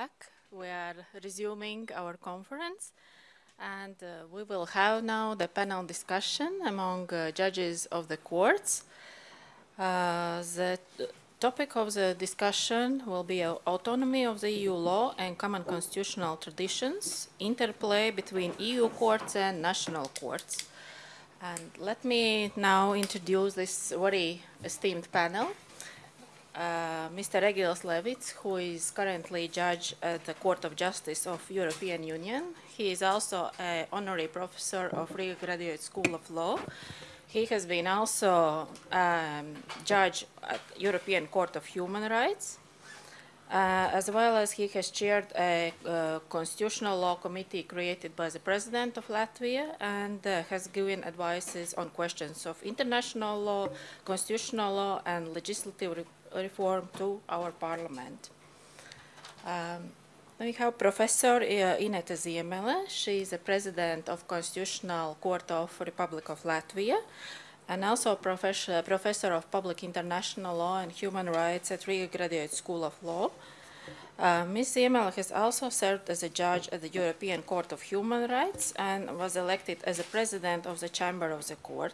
back. We are resuming our conference and uh, we will have now the panel discussion among uh, judges of the courts. Uh, the topic of the discussion will be autonomy of the EU law and common constitutional traditions, interplay between EU courts and national courts. And let me now introduce this very esteemed panel. Uh, Mr. Egils Levits, who is currently judge at the Court of Justice of European Union. He is also an honorary professor of Riga Graduate School of Law. He has been also um, judge at European Court of Human Rights, uh, as well as he has chaired a uh, constitutional law committee created by the President of Latvia and uh, has given advices on questions of international law, constitutional law, and legislative reform to our parliament. Um, we have Professor uh, Ineta Ziemele. She is the president of Constitutional Court of Republic of Latvia and also professor, professor of Public International Law and Human Rights at Riga Graduate School of Law. Uh, Ms. Ziemele has also served as a judge at the European Court of Human Rights and was elected as the president of the Chamber of the Court.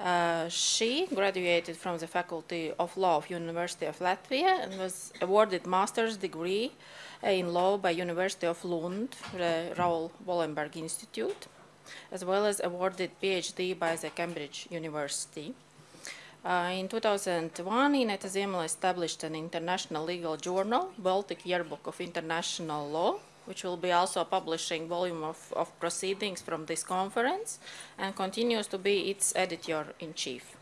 Uh, she graduated from the Faculty of Law of University of Latvia and was awarded master's degree in law by University of Lund, the Raoul Wallenberg Institute, as well as awarded PhD by the Cambridge University. Uh, in 2001, Ineta Ziemele established an international legal journal, Baltic Yearbook of International Law, which will be also a publishing volume of, of proceedings from this conference and continues to be its editor-in-chief.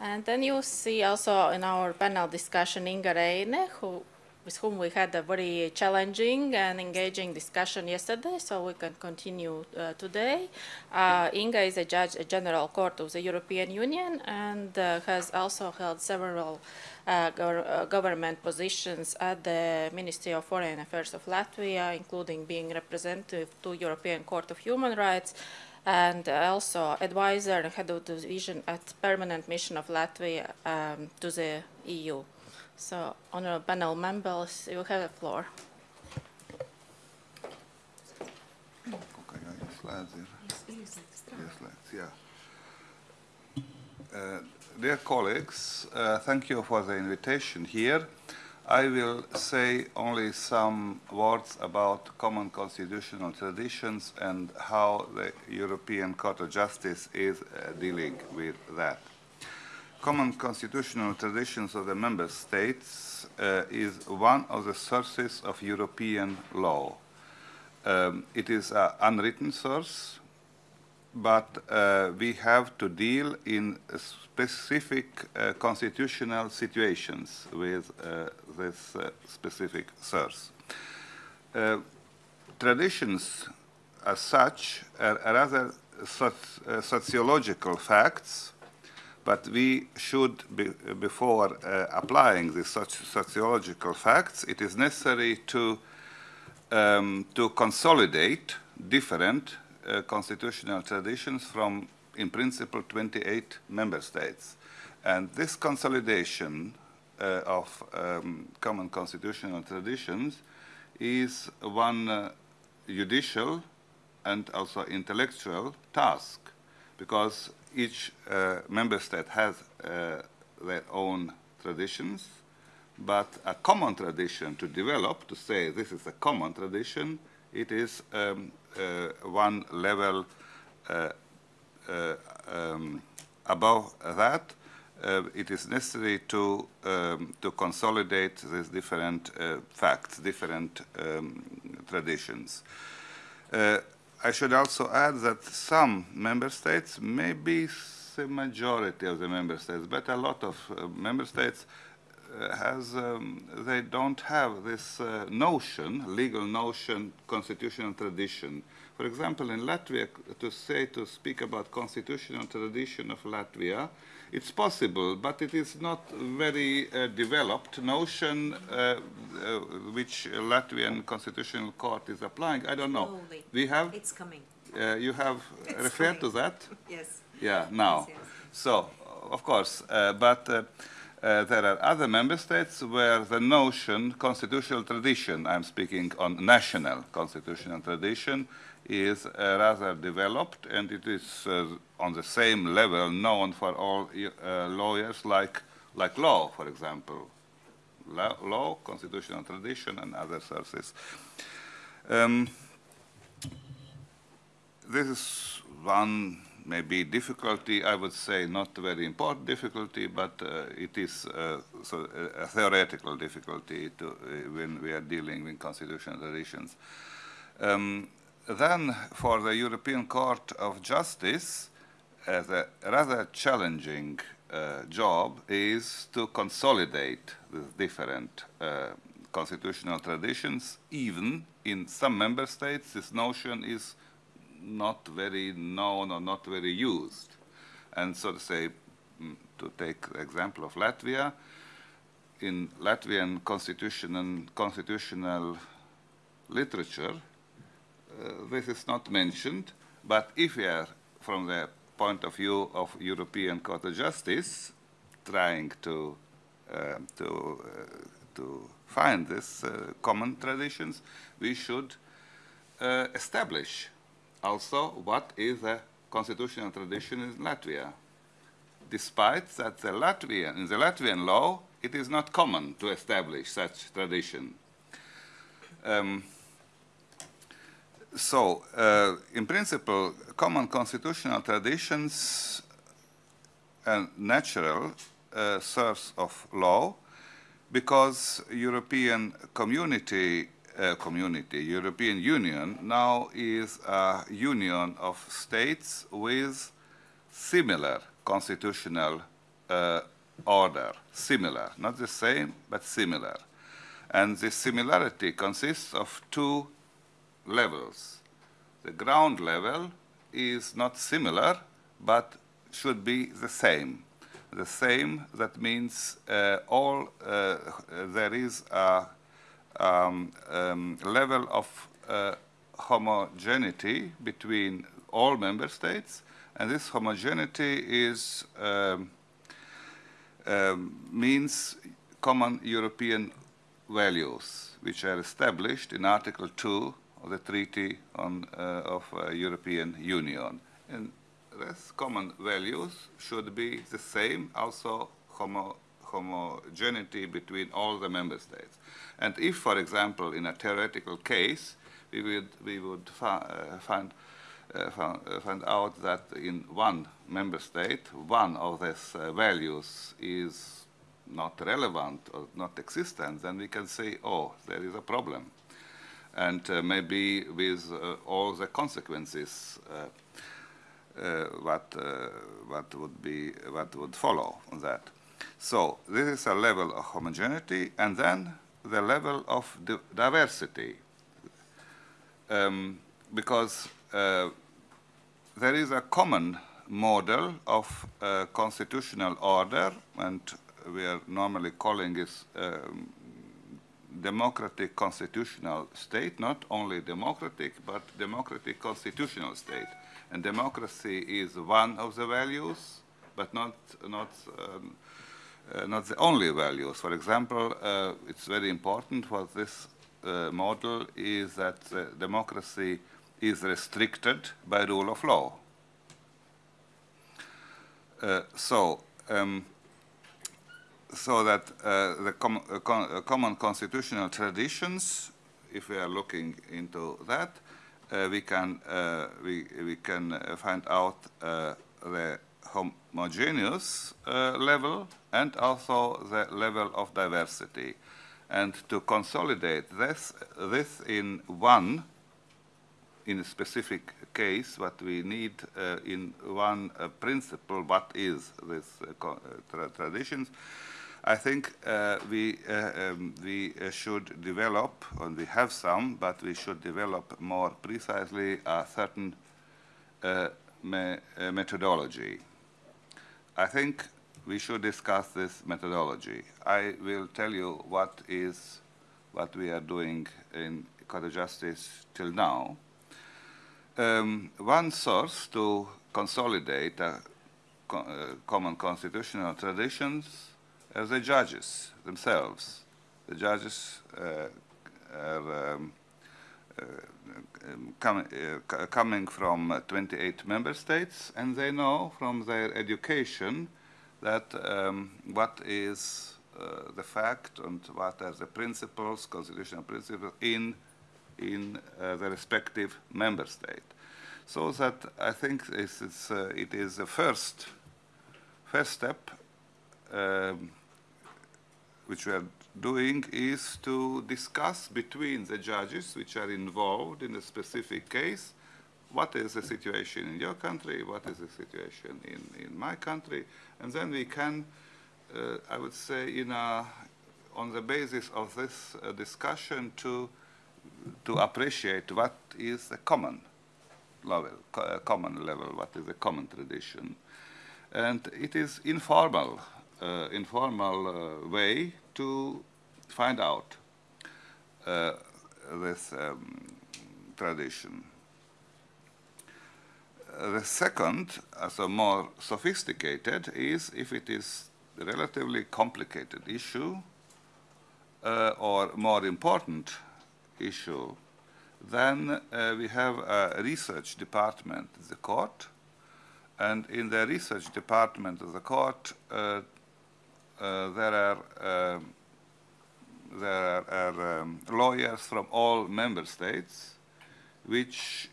And then you see also in our panel discussion Inga Reine, who, with whom we had a very challenging and engaging discussion yesterday, so we can continue uh, today. Uh, Inga is a judge at General Court of the European Union and uh, has also held several uh, uh, government positions at the Ministry of Foreign Affairs of Latvia, including being representative to European Court of Human Rights, and also advisor and head of the division at Permanent Mission of Latvia um, to the EU. So, honorable panel members, you have the floor. yeah. Uh, dear colleagues, uh, thank you for the invitation here. I will say only some words about common constitutional traditions and how the European Court of Justice is uh, dealing with that. Common constitutional traditions of the member states uh, is one of the sources of European law. Um, it is an unwritten source but uh, we have to deal in specific uh, constitutional situations with uh, this uh, specific source. Uh, traditions as such are, rather uh, sociological facts, but we should, be, before applying these sociological facts, it is necessary to, um, to consolidate different uh, constitutional traditions from, in principle, 28 member states. And this consolidation uh, of um, common constitutional traditions is one uh, judicial and also intellectual task because each uh, member state has uh, their own traditions, but a common tradition to develop, to say this is a common tradition, it is um, uh, one level um, above that, uh, it is necessary to um, to consolidate these different uh, facts, different um, traditions. Uh, I should also add that some member states, maybe the majority of the member states, but a lot of member states has um, they don't have this uh, notion, legal notion, constitutional tradition. For example, in Latvia, to say to speak about constitutional tradition of Latvia, it's possible, but it is not very uh, developed notion uh, uh which Latvian constitutional court is applying. I don't know. Slowly. We have. It's coming. Uh, you have it's referred coming. to that. Yes. Yeah. Now. Yes, yes. So, of course, uh, but. Uh, there are other member states where the notion constitutional tradition, I'm speaking on national constitutional tradition, is rather developed and it is uh, on the same level known for all uh, lawyers like, like law, for example. Law, law, constitutional tradition and other sources. Um, this is one maybe difficulty, I would say not very important difficulty, but uh, it is uh, so a theoretical difficulty to, uh, when we are dealing with constitutional traditions. Um, then for the European Court of Justice, as a rather challenging uh, job is to consolidate the different uh, constitutional traditions. Even in some member states, this notion is not very known or not very used. And so to say, mm, to take the example of Latvia, in Latvian constitutional, constitutional literature, uh, this is not mentioned, but if we are from the point of view of European Court of Justice, trying to uh, to uh, to find these uh, common traditions, we should uh, establish also what is a constitutional tradition in Latvia. Despite that the Latvian, in the Latvian law, it is not common to establish such tradition. Um, so, uh, in principle, common constitutional traditions and natural uh, source of law because European community, uh, community, European Union now is a union of states with similar constitutional uh, order, similar, not the same, but similar. And this similarity consists of two levels. The ground level is not similar, but should be the same. The same, that means uh, all, uh, there is a um, um, level of uh, homogeneity between all member states, and this homogeneity is um, um means common European values, which are established in Article 2 of the Treaty on, uh, of uh, European Union. And these common values should be the same, also homo homogeneity between all the member states. And if, for example, in a theoretical case, we would, we would uh, find, uh, find, uh, out that in one member state, one of these uh, values is not relevant or not existent, then we can say, oh, there is a problem and uh, maybe with uh, all the consequences uh, what what would be what would follow on that. So this is a level of homogeneity, and then the level of di diversity, um, because uh, there is a common model of uh, constitutional order, and we are normally calling it um, democratic constitutional state, not only democratic, but democratic constitutional state. And democracy is one of the values, but not, not, um, uh, not the only values. For example, uh, it's very important for this uh, model is that democracy is restricted by rule of law. Uh, so, um, so that uh, the com uh, uh, common constitutional traditions, if we are looking into that, uh, we can uh, we we can uh, find out the homogeneous level and also the level of diversity, and to consolidate this this in one in a specific case, what we need in one principle, what is this tra traditions, I think uh, we, uh, um, we uh, should develop, and we have some, but we should develop more precisely a certain uh, me uh, methodology. I think we should discuss this methodology. I will tell you what is what we are doing in Court of Justice till now. Um, one source to consolidate co uh, common constitutional traditions uh, the judges themselves. The judges uh, are um, uh, um, com uh, coming from 28 member states, and they know from their education that um, what is uh, the fact and what are the principles, constitutional principles in in uh, the respective member state. So that I think is, uh, it is the first first step um, which we are doing is to discuss between the judges which are involved in a specific case. What is the situation in your country, what is the situation in, in my country, and then we can, uh, I would say, in a, on the basis of this uh, discussion to, to appreciate what is the common level, co uh, common level, what is the common tradition. And it is informal, uh, informal uh, way to find out uh, this um, tradition. Uh, the second, as a more sophisticated, is if it is a relatively complicated issue uh, or more important issue, then we have a research department the court, and in the research department of the court, uh, there are um, there are um, lawyers from all member states, which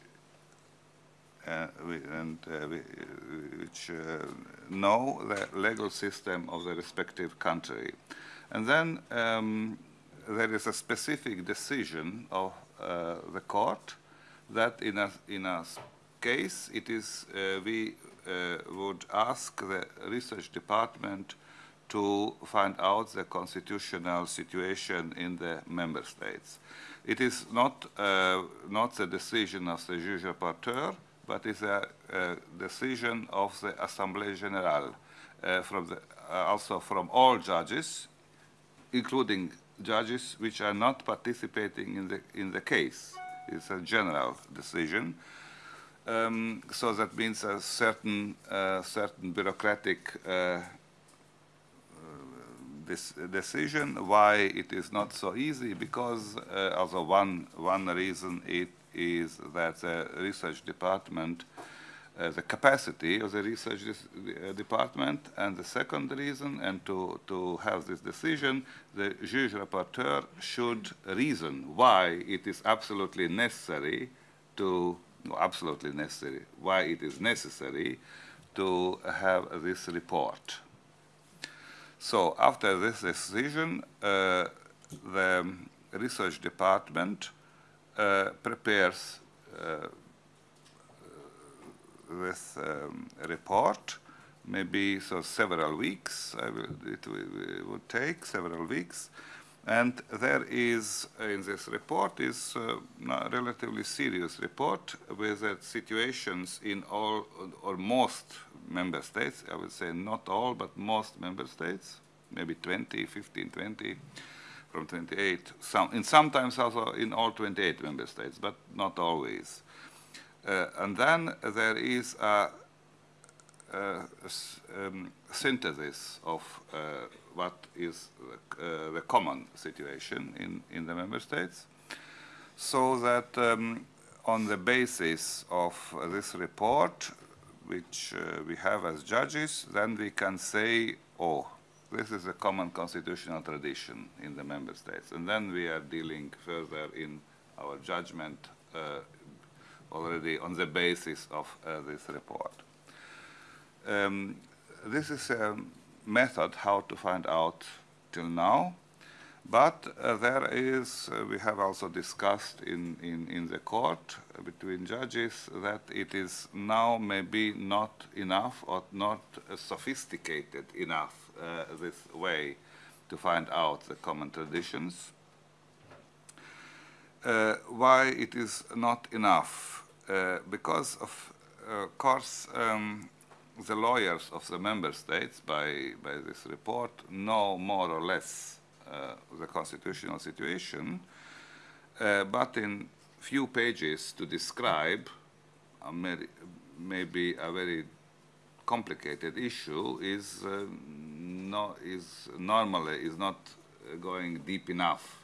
uh, we, and uh, we, which uh, know the legal system of the respective country, and then um, there is a specific decision of uh, the court that in a in a case it is uh, we would ask the research department to find out the constitutional situation in the member states. It is not, uh, not the decision of the juge rapporteur, but it's a, a decision of the Assemblée Générale, uh, from the, uh, also from all judges, including judges which are not participating in the, in the case. It's a general decision. Um, so that means a certain, uh, certain bureaucratic uh, this decision. Why it is not so easy? Because uh, also one one reason it is that the research department, uh, the capacity of the research uh, department, and the second reason, and to to have this decision, the juge rapporteur should reason why it is absolutely necessary to absolutely necessary why it is necessary to have this report. So after this decision, uh, the research department uh, prepares uh, this um, report, maybe so several weeks, will, it, it would take several weeks, and there is, uh, in this report, is uh, a relatively serious report with uh, situations in all or most member states. I would say not all, but most member states, maybe 20, 15, 20, from 28. Some, and sometimes also in all 28 member states, but not always. Uh, and then there is a, a um, synthesis of uh, what is uh, the common situation in, in the member states, so that um, on the basis of this report, which uh, we have as judges, then we can say, oh, this is a common constitutional tradition in the member states. And then we are dealing further in our judgment uh, already on the basis of uh, this report. Um, this is a method how to find out till now. But uh, there is, uh, we have also discussed in, in, in the court uh, between judges that it is now maybe not enough or not sophisticated enough, uh, this way to find out the common traditions. Uh, why it is not enough? Uh, because of course um, the lawyers of the member states by, by this report know more or less uh, the constitutional situation, uh, but in few pages to describe a maybe a very complicated issue is uh, no, is normally is not going deep enough.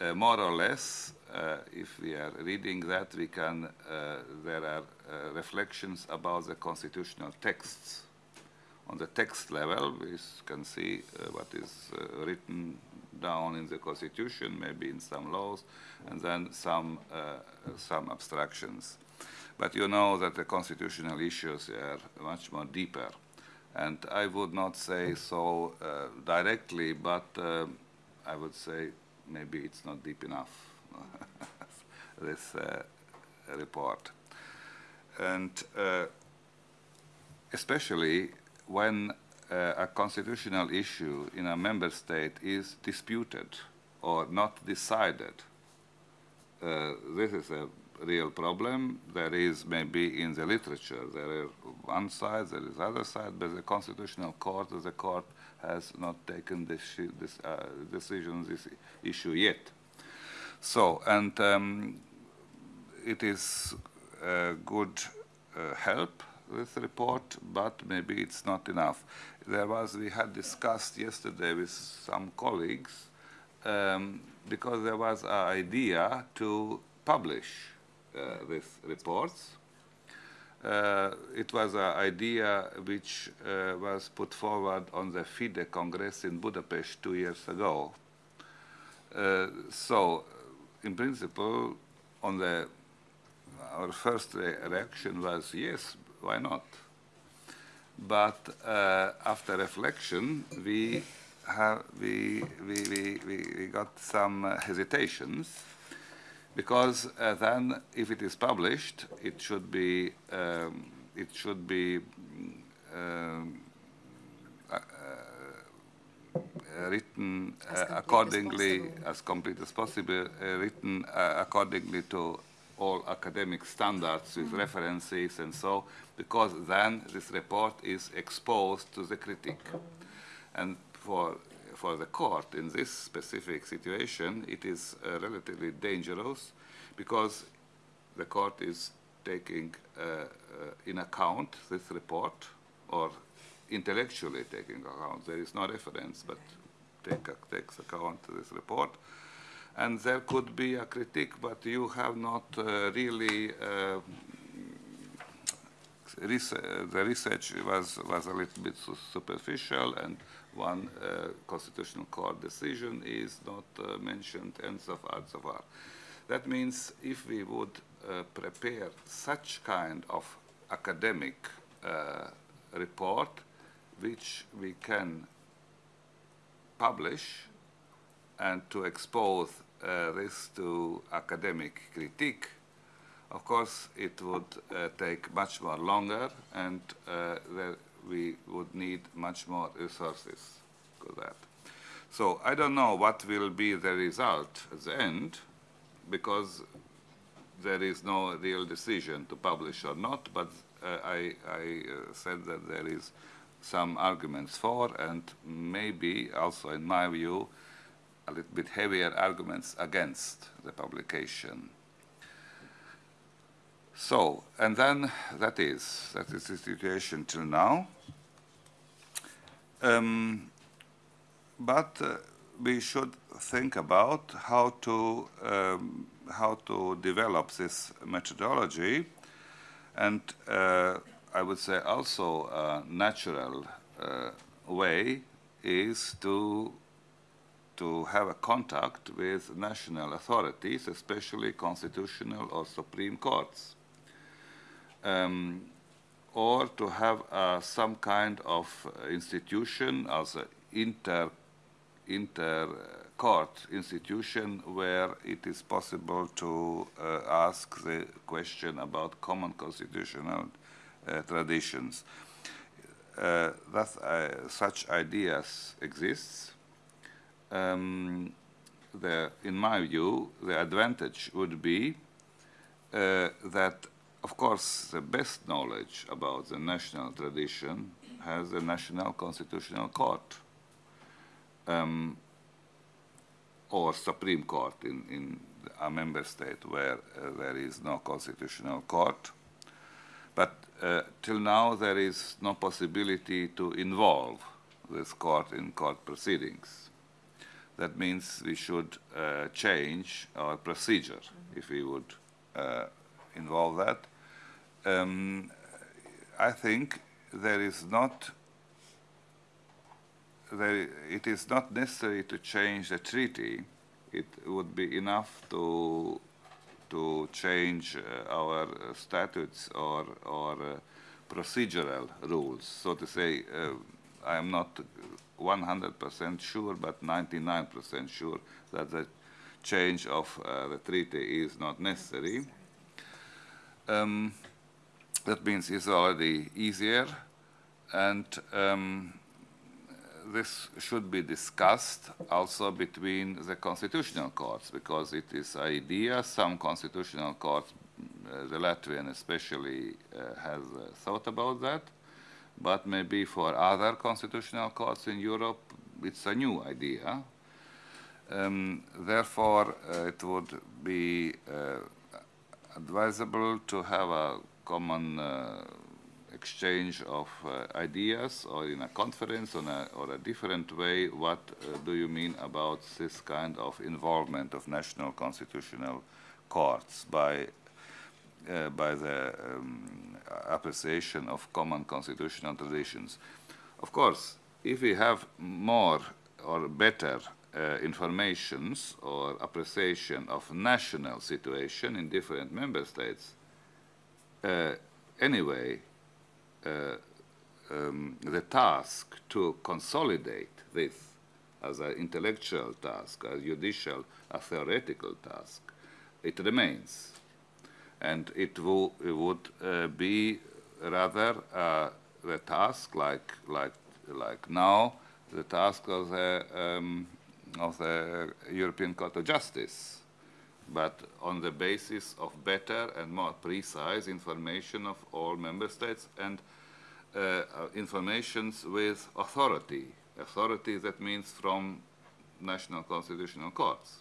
Uh, more or less, uh, if we are reading that, we can, uh, there are reflections about the constitutional texts. On the text level, we can see uh, what is uh, written down in the constitution, maybe in some laws, and then some, some abstractions. But you know that the constitutional issues are much more deeper. And I would not say so directly, but I would say maybe it's not deep enough, this uh, report. And uh, especially when uh, a constitutional issue in a member state is disputed or not decided. Uh, this is a real problem. There is maybe in the literature, there is one side, there is other side, but the constitutional court, the court has not taken this, this uh, decision this issue yet. So, and um, it is good uh, help, this report, but maybe it's not enough. There was, we had discussed yesterday with some colleagues, um, because there was an idea to publish uh, these reports uh, it was an idea which uh, was put forward on the FIDE Congress in Budapest two years ago. Uh, so, in principle, on the our first re reaction was yes, why not? But uh, after reflection, we have we we, we, we got some hesitations because uh, then if it is published, it should be um, it should be um, uh, uh, written as accordingly as, as, complete as possible, uh, written uh, accordingly to all academic standards with mm references and so, because then this report is exposed to the critique. And for for the court in this specific situation, it is uh, relatively dangerous because the court is taking uh, uh, in account this report or intellectually taking account. There is no reference, but take, takes account this report. And there could be a critique, but you have not uh, really uh, the research was was a little bit superficial and one uh, constitutional court decision is not uh, mentioned and so far so far. That means if we would uh, prepare such kind of academic uh, report which we can publish and to expose uh, this to academic critique, of course it would uh, take much more longer and there we would need much more resources for that. So I don't know what will be the result at the end because there is no real decision to publish or not, but uh, I, I uh, said that there is some arguments for and maybe also in my view a little bit heavier arguments against the publication. So, and then that is, that is the situation till now. Um, but uh, we should think about how to, um, how to develop this methodology and uh, I would say also a natural uh, way is to to have a contact with national authorities, especially constitutional or supreme courts um, or to have uh, some kind of institution as an inter, inter court institution where it is possible to uh, ask the question about common constitutional uh, traditions. Uh, that, uh, such ideas exist. Um, the, in my view, the advantage would be uh, that of course, the best knowledge about the national tradition has the National Constitutional Court um, or Supreme Court in, in a member state where uh, there is no constitutional court. But uh, till now there is no possibility to involve this court in court proceedings. That means we should uh, change our procedure mm -hmm. if we would uh, involve that. Um, I think there is not there, it is not necessary to change the treaty. It would be enough to to change uh, our uh, statutes or or uh, procedural rules. So to say, uh, I am not 100% sure, but 99% sure that the change of uh, the treaty is not necessary. Um, that means it's already easier, and um, this should be discussed also between the constitutional courts, because it is idea some constitutional courts, uh, the Latvian especially, uh, has uh, thought about that, but maybe for other constitutional courts in Europe, it's a new idea. Um, therefore, uh, it would be uh, advisable to have a common uh, exchange of uh, ideas or in a conference or a, or a different way, what uh, do you mean about this kind of involvement of national constitutional courts by, uh, by the um, appreciation of common constitutional traditions? Of course, if we have more or better uh, informations or appreciation of national situation in different member states, uh, anyway, uh, um, the task to consolidate this as an intellectual task, a judicial, a theoretical task, it remains. And it, will, it would uh, be rather uh, the task like, like, like now, the task of the, um, of the European Court of Justice, but on the basis of better and more precise information of all member states and uh, uh informations with authority. Authority that means from national constitutional courts.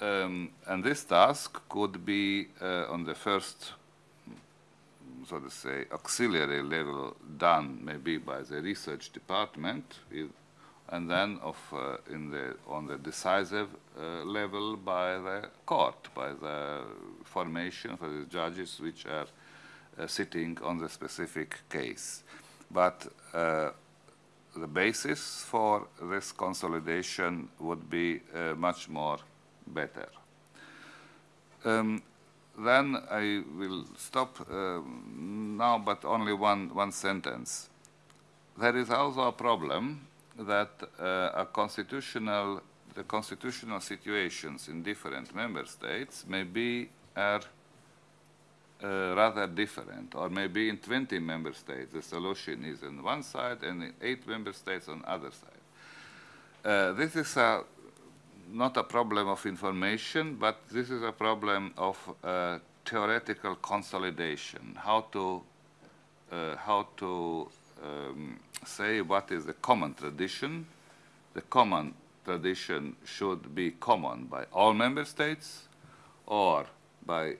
Um, and this task could be uh, on the first, so to say, auxiliary level done maybe by the research department and then of, uh, in the, on the decisive uh, level by the court, by the formation of the judges which are uh, sitting on the specific case. But uh, the basis for this consolidation would be uh, much more better. Um, then I will stop um, now, but only one, one sentence. There is also a problem that uh, a constitutional, the constitutional situations in different member states may be are uh, rather different, or maybe in 20 member states the solution is on one side and in eight member states on other side. Uh, this is a, not a problem of information, but this is a problem of uh, theoretical consolidation, how to, uh, how to um, say what is the common tradition. The common tradition should be common by all member states or by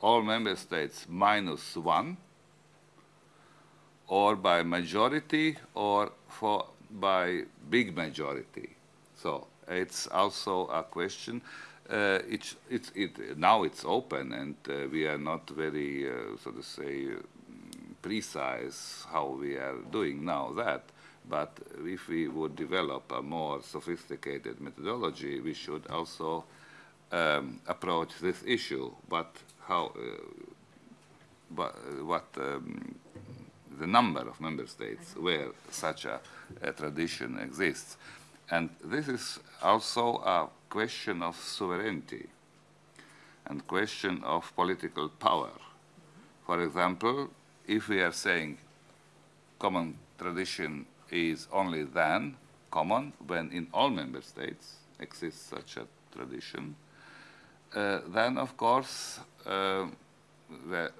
all member states minus one or by majority or for by big majority. So it's also a question. Uh, it's, it's, it, now it's open and uh, we are not very, uh, so to say, precise how we are doing now that, but if we would develop a more sophisticated methodology, we should also um, approach this issue, but how, uh, but, uh, what um, the number of member states where such a, a tradition exists. And this is also a question of sovereignty and question of political power. For example, if we are saying common tradition is only then common when in all member states exists such a tradition, uh, then of course uh, the,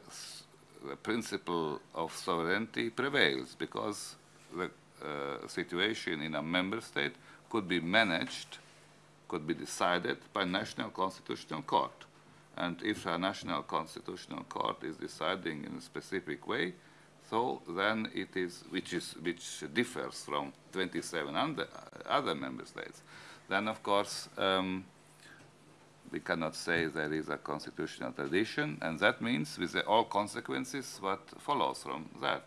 the, principle of sovereignty prevails because the uh, situation in a member state could be managed, could be decided by national constitutional court. And if a national constitutional court is deciding in a specific way, So then it is, which is, which differs from 27 and other member states. Then of course, um, we cannot say there is a constitutional tradition, and that means with all consequences what follows from that.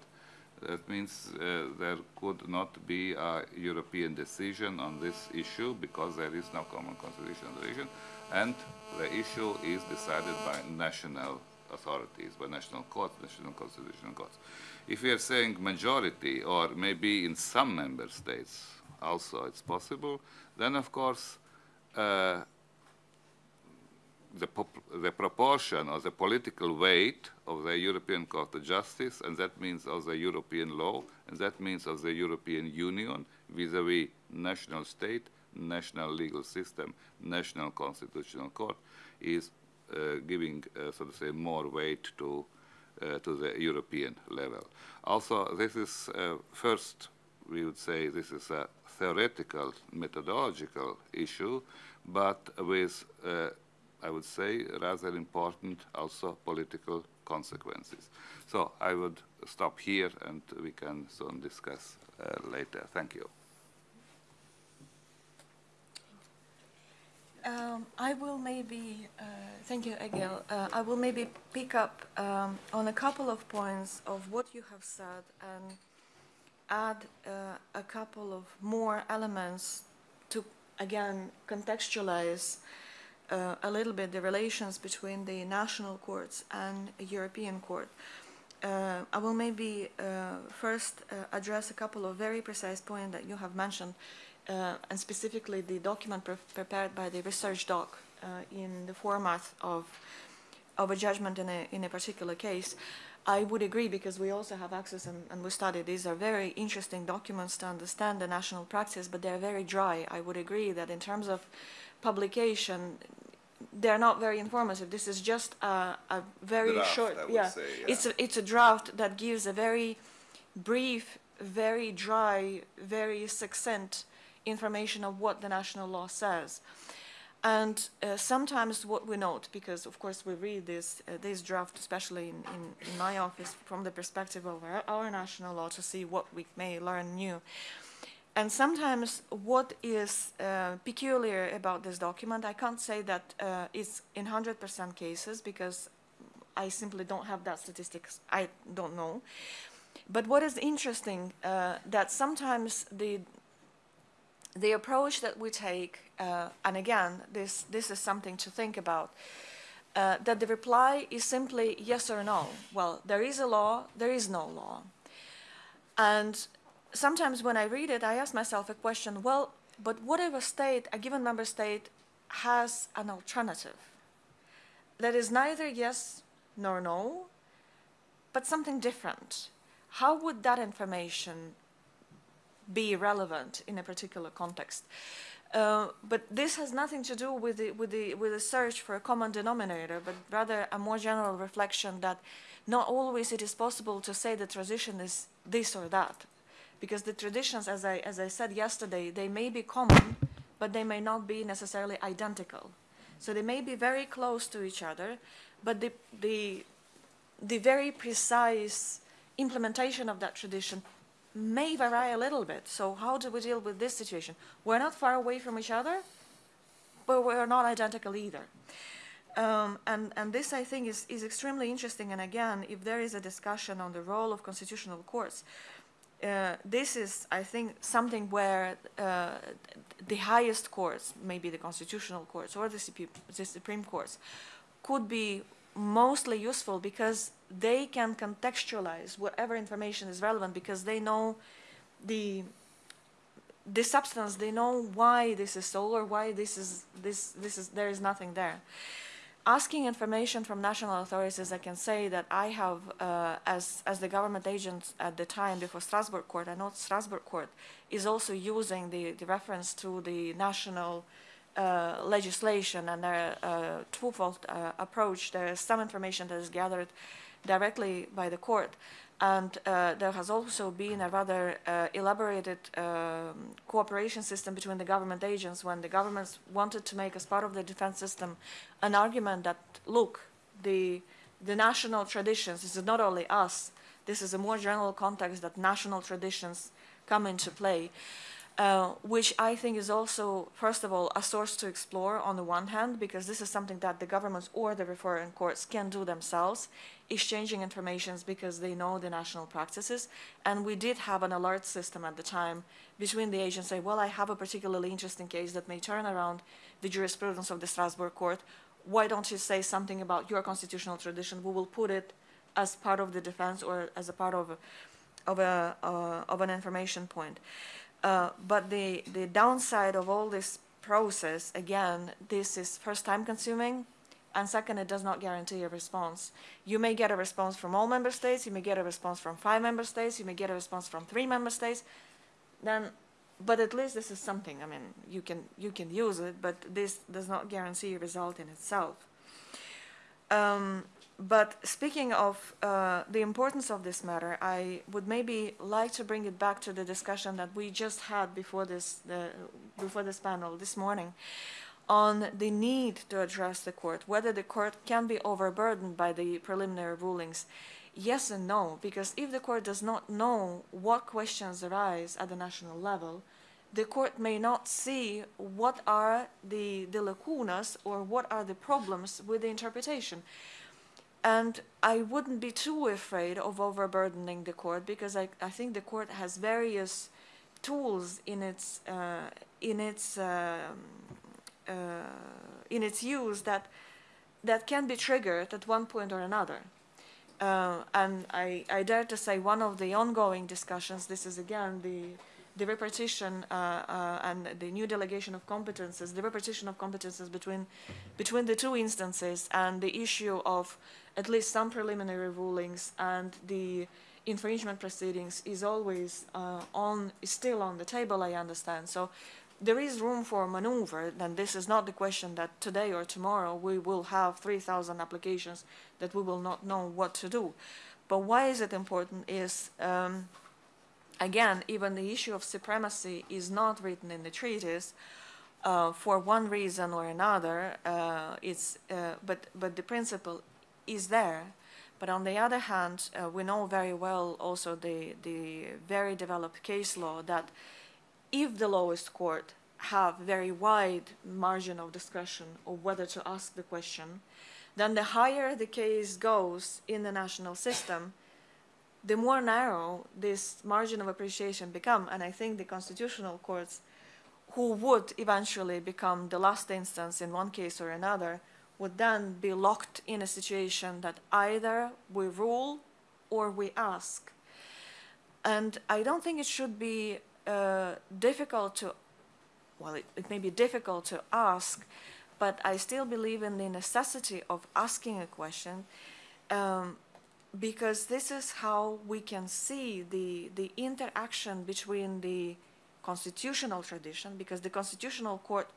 That means uh, there could not be a European decision on this issue because there is no common constitutional tradition, and the issue is decided by national authorities, by national courts, national constitutional courts. If we are saying majority, or maybe in some member states also it's possible, then of course uh, the, the, proportion or the political weight of the European Court of Justice, and that means of the European law, and that means of the European Union vis-à-vis -vis national state, national legal system, national constitutional court, is uh, giving, uh, so to say, more weight to, uh, to the European level. Also, this is uh, first, we would say this is a theoretical, methodological issue, but with uh, I would say, rather important also political consequences. So I would stop here and we can soon discuss uh, later. Thank you. Um, I will maybe, uh, thank you, Egil. Uh, I will maybe pick up um, on a couple of points of what you have said and add uh, a couple of more elements to, again, contextualize uh, a little bit the relations between the national courts and European court. Uh, I will maybe uh, first uh, address a couple of very precise points that you have mentioned, uh, and specifically the document pre prepared by the research doc in the format of of a judgment in a in a particular case. I would agree because we also have access and, and, we study these are very interesting documents to understand the national practice, but they're very dry. I would agree that in terms of publication, they're not very informative. This is just a, a very draft, short, yeah. Say, yeah. It's a, it's a draft that gives a very brief, very dry, very succinct information of what the national law says. And uh, sometimes what we note, because of course we read this, uh, this draft, especially in, in, in, my office, from the perspective of our, our national law to see what we may learn new. And sometimes what is uh, peculiar about this document, I can't say that uh, it's in 100% cases because I simply don't have that statistics. I don't know. But what is interesting, uh, that sometimes the the approach that we take, uh, and again, this this is something to think about, uh, that the reply is simply yes or no. Well, there is a law, there is no law. And sometimes when I read it, I ask myself a question, well, but whatever state, a given member state, has an alternative that is neither yes nor no, but something different? How would that information be relevant in a particular context? Uh, but this has nothing to do with the, with, the, with the search for a common denominator, but rather a more general reflection that not always it is possible to say the transition is this or that because the traditions, as I, as I said yesterday, they may be common, but they may not be necessarily identical. So they may be very close to each other, but the, the, the very precise implementation of that tradition may vary a little bit. So how do we deal with this situation? We're not far away from each other, but we're not identical either. Um, and, and this, I think, is, is extremely interesting. And again, if there is a discussion on the role of constitutional courts, uh, this is, I think, something where uh, the highest courts, maybe the constitutional courts or the, CP, the Supreme Courts, could be mostly useful because they can contextualize whatever information is relevant because they know the the substance, they know why this is so or why this is this this is there is nothing there asking information from national authorities, I can say that I have, uh, as, as the government agent at the time before Strasbourg court, I know Strasbourg court is also using the, the reference to the national uh, legislation and their uh, twofold uh, approach. There is some information that is gathered directly by the court. And uh, there has also been a rather uh, elaborated um, cooperation system between the government agents when the governments wanted to make as part of the defense system an argument that, look, the, the national traditions, this is not only us, This is a more general context that national traditions come into play, uh, which I think is also, first of all, a source to explore on the one hand, because this is something that the governments or the referring courts can do themselves, exchanging informations because they know the national practices. And we did have an alert system at the time between the agents say, well, I have a particularly interesting case that may turn around the jurisprudence of the Strasbourg court. Why don't you say something about your constitutional tradition? We will put it as part of the defense or as a part of of, a, uh, of an information point. Uh, but the, the downside of all this process, again, this is first time consuming, and second, it does not guarantee a response. You may get a response from all member states, you may get a response from five member states, you may get a response from three member states, then, but at least this is something, I mean, you can, you can use it, but this does not guarantee a result in itself. Um, but speaking of uh, the importance of this matter, I would maybe like to bring it back to the discussion that we just had before this, the, before this panel this morning on the need to address the court, whether the court can be overburdened by the preliminary rulings. Yes and no, because if the court does not know what questions arise at the national level, the court may not see what are the, the lacunas or what are the problems with the interpretation. And I wouldn't be too afraid of overburdening the court because I, I think the court has various tools in its, uh, in, its, uh, uh, in its use that, that can be triggered at one point or another. Uh, and I, I, dare to say one of the ongoing discussions, this is again the, the repartition uh, uh, and the new delegation of competences, the repartition of competences between, between the two instances and the issue of at least some preliminary rulings and the infringement proceedings is always uh, on, is still on the table, I understand. So there is room for maneuver, and this is not the question that today or tomorrow we will have 3,000 applications that we will not know what to do. But why is it important is, um, again, even the issue of supremacy is not written in the treaties uh, for one reason or another. Uh, it's, uh, but, but the principle is there. But on the other hand, uh, we know very well also the, the very developed case law that if the lowest court have very wide margin of discretion of whether to ask the question, then the higher the case goes in the national system, the more narrow this margin of appreciation become. And I think the constitutional courts, who would eventually become the last instance in one case or another, would then be locked in a situation that either we rule or we ask. And I don't think it should be uh, difficult to, well, it, it may be difficult to ask, but I still believe in the necessity of asking a question um, because this is how we can see the, the interaction between the constitutional tradition, because the constitutional court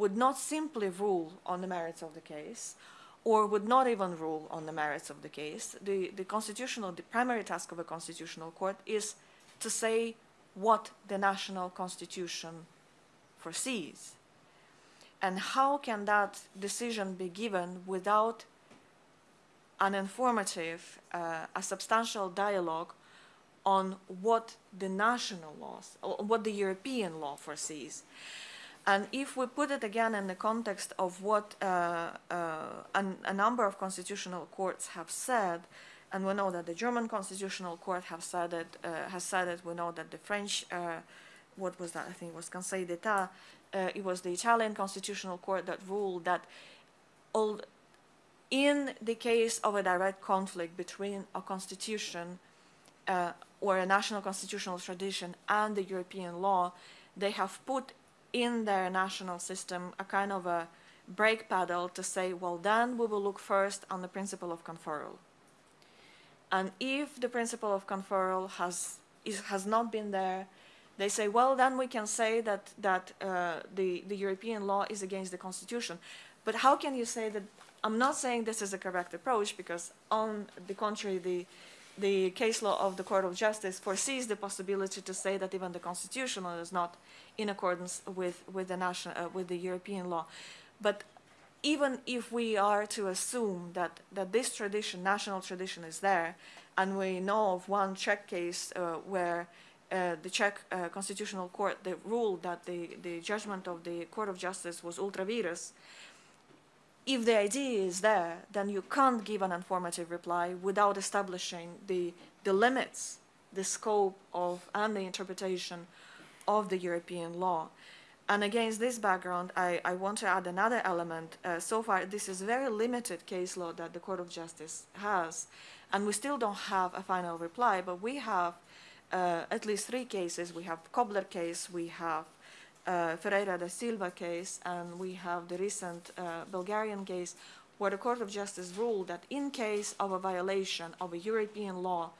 would not simply rule on the merits of the case, or would not even rule on the merits of the case. The, the constitutional, the primary task of a constitutional court is to say what the national constitution foresees. And how can that decision be given without an informative, uh, a substantial dialogue on what the national laws, what the European law foresees? And if we put it again in the context of what uh, uh, a number of constitutional courts have said, and we know that the German constitutional court have said it, uh, has said it, we know that the French, uh, what was that, I think it was Conseil d'Etat, uh, it was the Italian constitutional court that ruled that all, in the case of a direct conflict between a constitution uh, or a national constitutional tradition and the European law, they have put in their national system a kind of a brake pedal to say, well, then we will look first on the principle of conferral. And if the principle of conferral has, is, has not been there, they say, well, then we can say that, that uh, the, the European law is against the Constitution. But how can you say that? I'm not saying this is a correct approach because, on the contrary, the, the case law of the Court of Justice foresees the possibility to say that even the Constitution is not in accordance with, with, the, national, uh, with the European law. But even if we are to assume that, that this tradition, national tradition, is there, and we know of one Czech case uh, where uh, the Czech uh, Constitutional Court ruled that the, the judgment of the Court of Justice was ultra vires, if the idea is there, then you can't give an informative reply without establishing the, the limits, the scope of, and the interpretation of the European law. And against this background, I, I want to add another element. Uh, so far, this is very limited case law that the Court of Justice has, and we still don't have a final reply, but we have uh, at least three cases. We have Kobler case, we have uh, Ferreira da Silva case, and we have the recent uh, Bulgarian case where the Court of Justice ruled that in case of a violation of a European law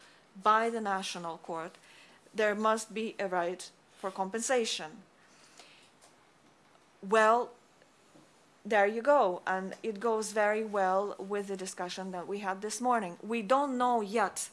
by the national court, there must be a right for compensation. Well, there you go, and it goes very well with the discussion that we had this morning. We don't know yet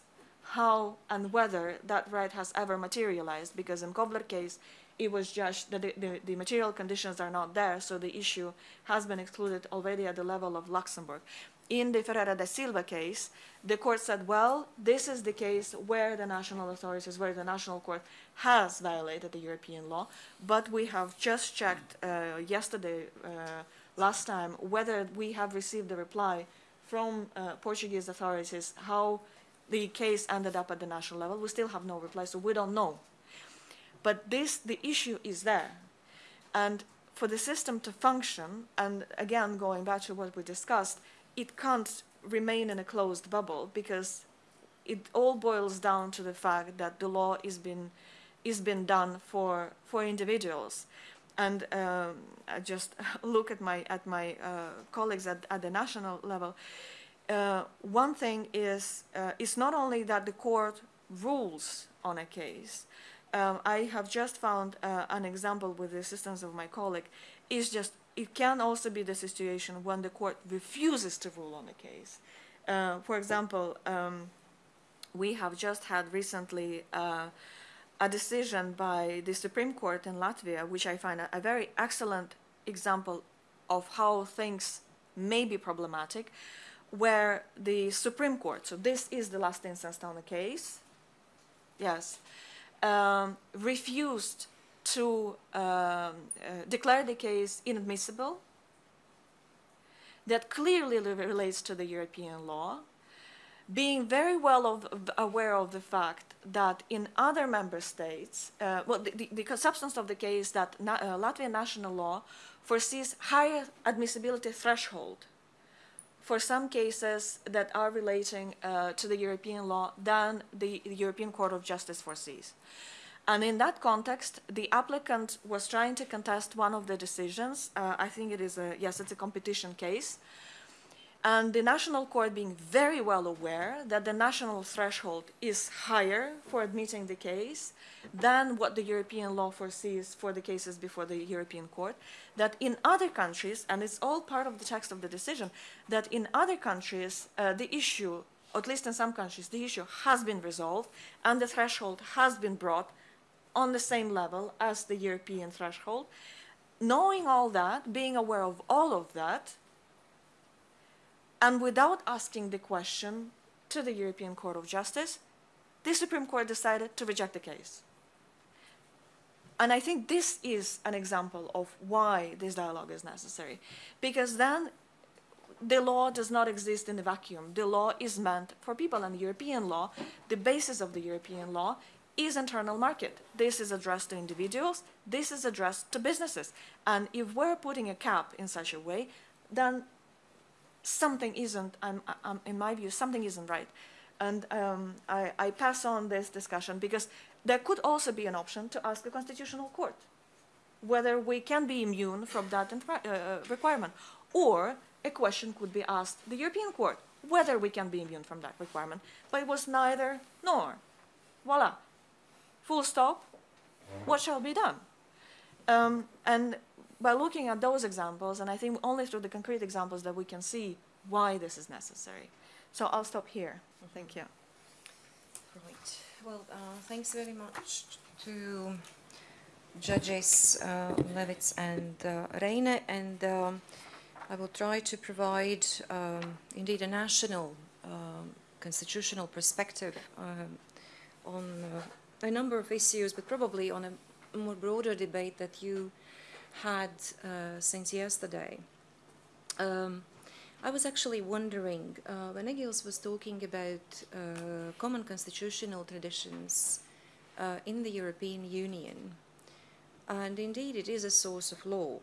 how and whether that right has ever materialized, because in Kobler case, it was judged that the, the, the, material conditions are not there, so the issue has been excluded already at the level of Luxembourg. In the Ferreira da Silva case, the court said, well, this is the case where the national authorities, where the national court has violated the European law, but we have just checked uh, yesterday, uh, last time, whether we have received a reply from uh, Portuguese authorities how the case ended up at the national level. We still have no reply, so we don't know but this, the issue is there. And for the system to function, and again, going back to what we discussed, it can't remain in a closed bubble because it all boils down to the fact that the law is been is been done for for individuals. And um, I just look at my at my uh, colleagues at, at the national level. Uh, one thing is uh, it's not only that the court rules on a case, um, I have just found uh, an example with the assistance of my colleague. Is just it can also be the situation when the court refuses to rule on a case. Uh, for example, um, we have just had recently uh, a decision by the Supreme Court in Latvia, which I find a, a very excellent example of how things may be problematic, where the Supreme Court, so this is the last instance on the case, yes, um, refused to um, uh, declare the case inadmissible. That clearly relates to the European law, being very well of, aware of the fact that in other member states, uh, well, the, the, the, substance of the case that na uh, Latvian national law foresees higher admissibility threshold for some cases that are relating uh, to the European law than the, European Court of Justice foresees. And in that context, the applicant was trying to contest one of the decisions. Uh, I think it is a, yes, it's a competition case. And the national court being very well aware that the national threshold is higher for admitting the case than what the European law foresees for the cases before the European court, that in other countries, and it's all part of the text of the decision, that in other countries, uh, the issue, at least in some countries, the issue has been resolved and the threshold has been brought on the same level as the European threshold. Knowing all that, being aware of all of that, and without asking the question to the European Court of Justice, the Supreme Court decided to reject the case. And I think this is an example of why this dialogue is necessary. Because then the law does not exist in a vacuum. The law is meant for people, and European law, the basis of the European law, is internal market. This is addressed to individuals, this is addressed to businesses. And if we're putting a cap in such a way, then something isn't, I'm, I'm, in my view, something isn't right. And um, I, I pass on this discussion because there could also be an option to ask the Constitutional Court whether we can be immune from that uh, uh, requirement. Or a question could be asked the European Court whether we can be immune from that requirement. But it was neither nor. Voila. Full stop. What shall be done? Um, and by looking at those examples, and I think only through the concrete examples that we can see why this is necessary. So I'll stop here. Thank you. Right. Well, uh, thanks very much to judges uh, Levits and uh, Reine. And um, I will try to provide, um, indeed, a national um, constitutional perspective um, on uh, a number of issues, but probably on a more broader debate that you had uh, since yesterday. Um, I was actually wondering, uh, when Egils was talking about uh, common constitutional traditions in the European Union, and indeed it is a source of law,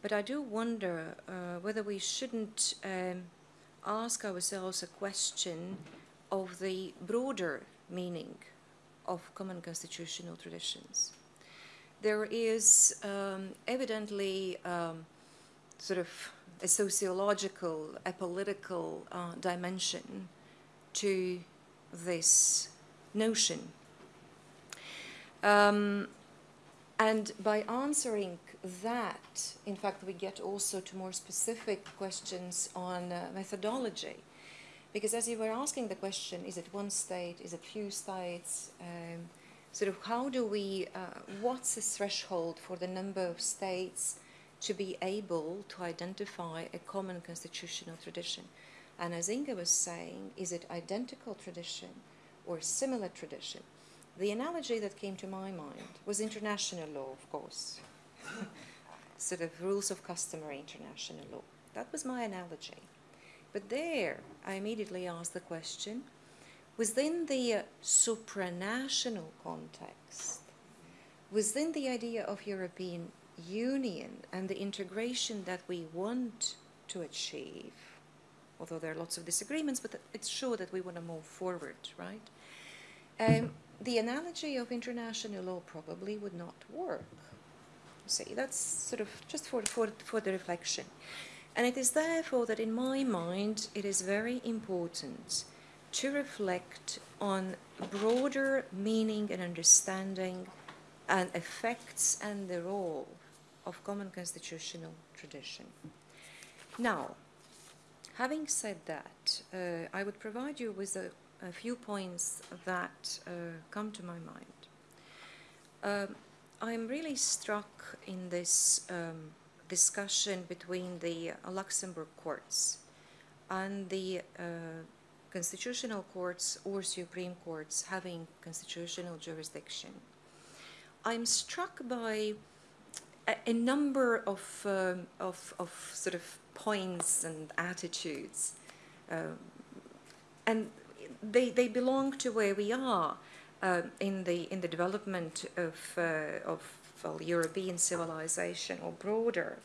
but I do wonder whether we shouldn't um, ask ourselves a question of the broader meaning of common constitutional traditions. There is um, evidently um, sort of a sociological, a political uh, dimension to this notion. Um, and by answering that, in fact, we get also to more specific questions on uh, methodology. Because as you were asking the question, is it one state, is it few states? Um, sort of how do we, uh, what's the threshold for the number of states to be able to identify a common constitutional tradition? And as Inga was saying, is it identical tradition or similar tradition? The analogy that came to my mind was international law, of course. sort of rules of customary international law. That was my analogy. But there, I immediately asked the question within the supranational context, within the idea of European Union and the integration that we want to achieve, although there are lots of disagreements, but it's sure that we want to move forward, right? Um, the analogy of international law probably would not work. See, that's sort of just for, for, for the reflection. And it is therefore that in my mind it is very important to reflect on broader meaning and understanding and effects and the role of common constitutional tradition. Now, having said that, uh, I would provide you with a, a few points that uh, come to my mind. Um, I'm really struck in this um, discussion between the Luxembourg courts and the uh, constitutional courts or supreme courts having constitutional jurisdiction. I'm struck by a, a number of, um, of, of, sort of points and attitudes. Um, and they, they belong to where we are uh, in the in the development of uh, of well, European civilization or broader,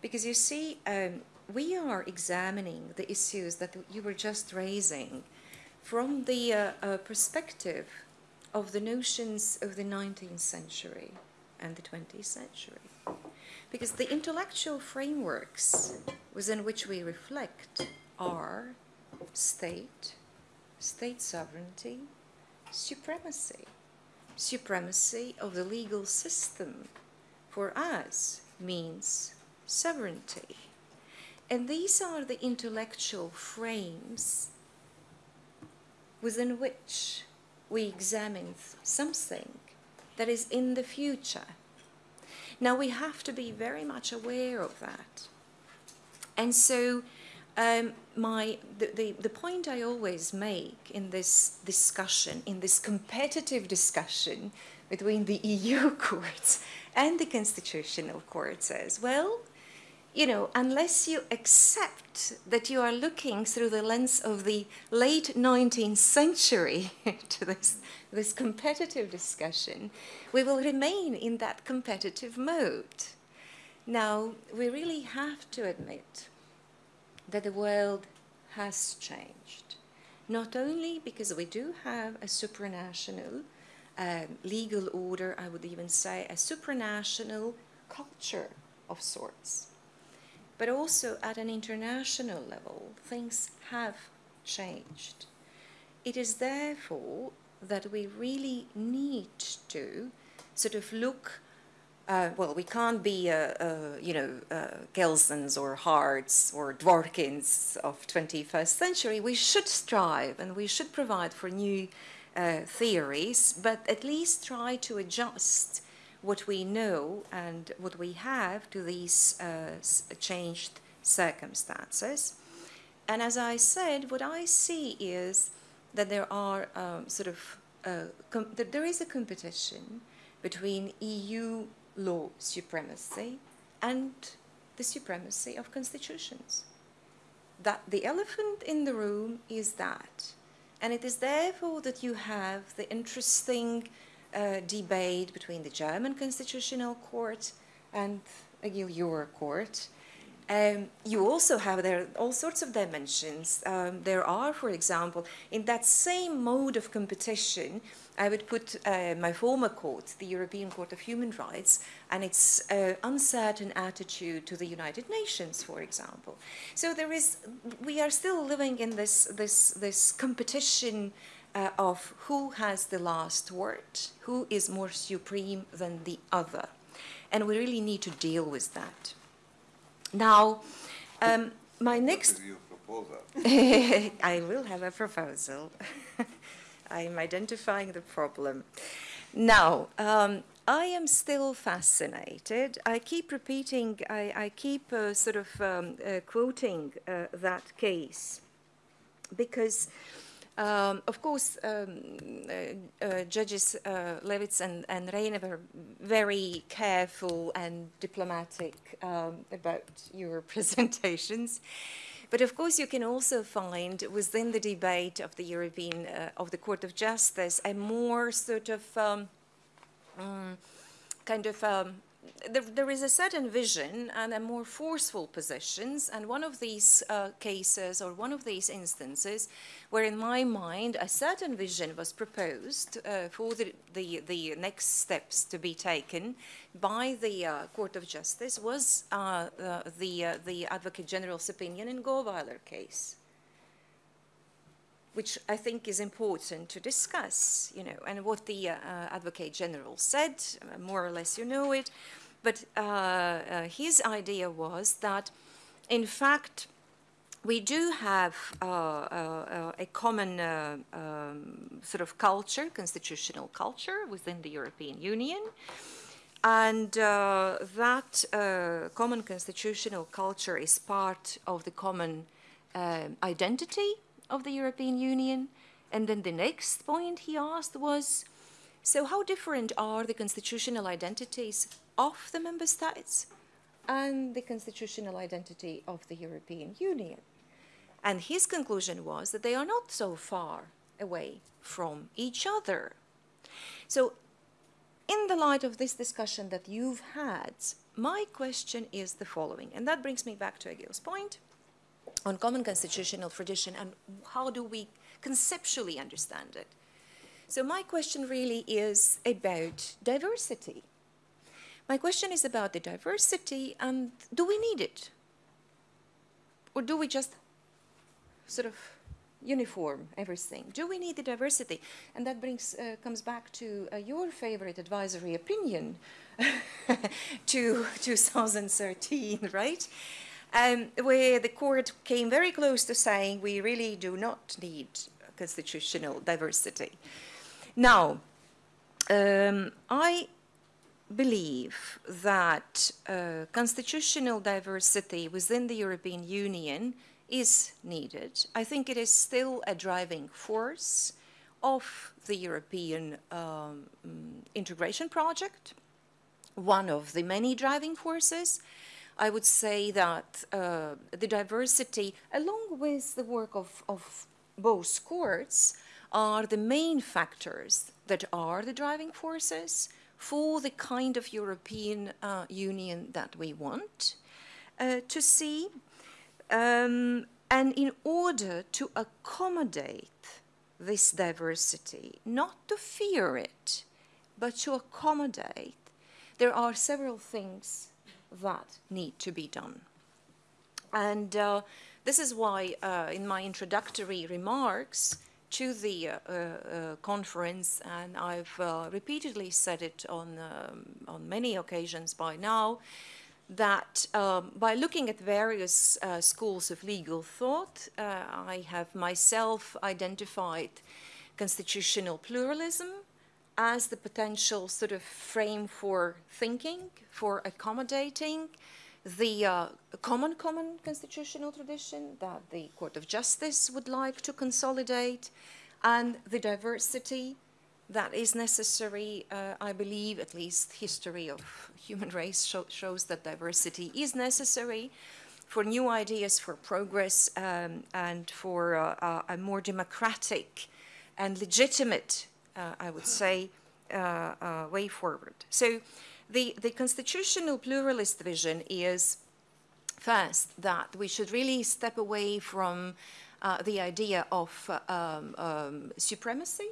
because you see, um, we are examining the issues that you were just raising from the uh, uh perspective of the notions of the 19th century and the 20th century. Because the intellectual frameworks within which we reflect are state, state sovereignty, supremacy. Supremacy of the legal system for us means sovereignty. And these are the intellectual frames within which we examine something that is in the future. Now we have to be very much aware of that. And so um, my, the, the, the point I always make in this discussion, in this competitive discussion between the EU courts and the constitutional courts is, well, you know, unless you accept that you are looking through the lens of the late 19th century to this, this competitive discussion, we will remain in that competitive mode. Now, we really have to admit that the world has changed. Not only because we do have a supranational um, legal order, I would even say a supranational culture of sorts, but also at an international level, things have changed. It is therefore that we really need to sort of look uh, well, we can't be, uh, uh, you know, uh, Kelsens or Harts or Dworkins of 21st century. We should strive and we should provide for new uh, theories, but at least try to adjust what we know and what we have to these uh, changed circumstances. And as I said, what I see is that there are um, sort of uh, that there is a competition between EU law supremacy and the supremacy of constitutions. That the elephant in the room is that. And it is therefore that you have the interesting uh, debate between the German Constitutional Court and your court. Um, you also have there all sorts of dimensions. Um, there are, for example, in that same mode of competition, I would put uh, my former court, the European Court of Human Rights, and its uh, uncertain attitude to the United Nations, for example. So there is, we are still living in this, this, this competition uh, of who has the last word, who is more supreme than the other. And we really need to deal with that. Now, um, my next... What is your proposal? I will have a proposal. I'm identifying the problem. Now, um, I am still fascinated. I keep repeating, I, I keep uh, sort of um, uh, quoting uh, that case because, um, of course, um, uh, uh, Judges uh, Levits and, and Reine were very careful and diplomatic um, about your presentations. But of course, you can also find within the debate of the European, uh, of the Court of Justice, a more sort of um, um, kind of um, there, there is a certain vision and a more forceful positions, and one of these uh, cases or one of these instances where in my mind a certain vision was proposed uh, for the, the, the, next steps to be taken by the uh, Court of Justice was uh, the, uh, the Advocate General's opinion in Gauweiler case which I think is important to discuss, you know, and what the uh, Advocate General said, uh, more or less you know it, but uh, uh, his idea was that, in fact, we do have uh, uh, a common uh, um, sort of culture, constitutional culture within the European Union, and uh, that common constitutional culture is part of the common um, identity of the European Union. And then the next point he asked was, so how different are the constitutional identities of the member states and the constitutional identity of the European Union? And his conclusion was that they are not so far away from each other. So in the light of this discussion that you've had, my question is the following, and that brings me back to Egils' point on common constitutional tradition and how do we conceptually understand it. So my question really is about diversity. My question is about the diversity and do we need it? Or do we just sort of uniform everything? Do we need the diversity? And that brings, uh, comes back to uh, your favorite advisory opinion to 2013, right? Um, where the court came very close to saying we really do not need constitutional diversity. Now, um, I believe that uh, constitutional diversity within the European Union is needed. I think it is still a driving force of the European um, integration project, one of the many driving forces. I would say that uh, the diversity, along with the work of, of both courts, are the main factors that are the driving forces for the kind of European uh, Union that we want uh, to see. Um, and in order to accommodate this diversity, not to fear it, but to accommodate, there are several things that need to be done. And uh, this is why uh, in my introductory remarks to the uh, uh conference, and I've uh, repeatedly said it on, um, on many occasions by now, that um, by looking at various uh, schools of legal thought, I have myself identified constitutional pluralism, as the potential sort of frame for thinking, for accommodating the uh, common common constitutional tradition that the Court of Justice would like to consolidate, and the diversity that is necessary. Uh, I believe, at least, history of human race show, shows that diversity is necessary for new ideas, for progress, um, and for uh, uh, a more democratic and legitimate, I would say, uh, uh, way forward. So the, the constitutional pluralist vision is first that we should really step away from uh, the idea of um, um, supremacy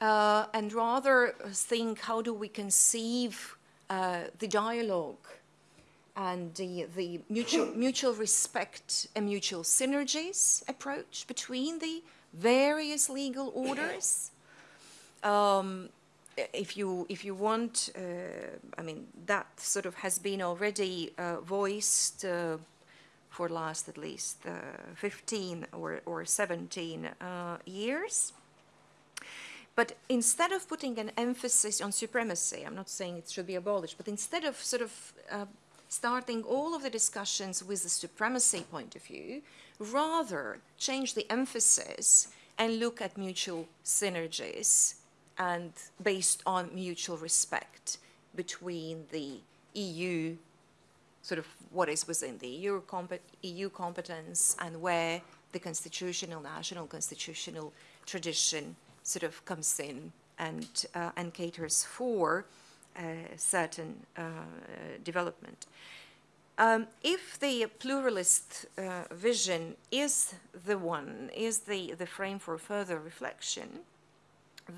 uh, and rather think how do we conceive uh, the dialogue and the, the mutual, mutual respect and mutual synergies approach between the various legal orders. Um, if you if you want, uh, I mean that sort of has been already uh, voiced uh, for last at least uh, 15 or or 17 uh, years. But instead of putting an emphasis on supremacy, I'm not saying it should be abolished, but instead of sort of uh, starting all of the discussions with the supremacy point of view, rather change the emphasis and look at mutual synergies and based on mutual respect between the EU, sort of what is within the EU, EU competence and where the constitutional, national constitutional tradition sort of comes in and, uh, and caters for a certain uh, development. Um, if the pluralist uh, vision is the one, is the, the frame for further reflection,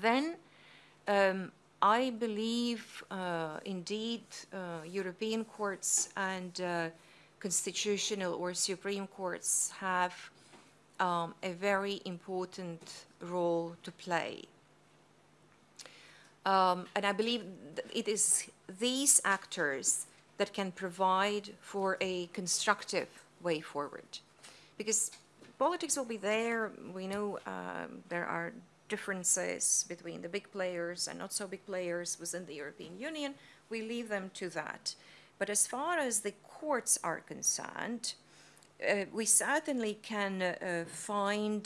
then um, I believe uh, indeed uh, European courts and uh, constitutional or supreme courts have um, a very important role to play. Um, and I believe it is these actors that can provide for a constructive way forward. Because politics will be there. We know um, there are differences between the big players and not so big players within the European Union. We leave them to that. But as far as the courts are concerned, uh, we certainly can uh, find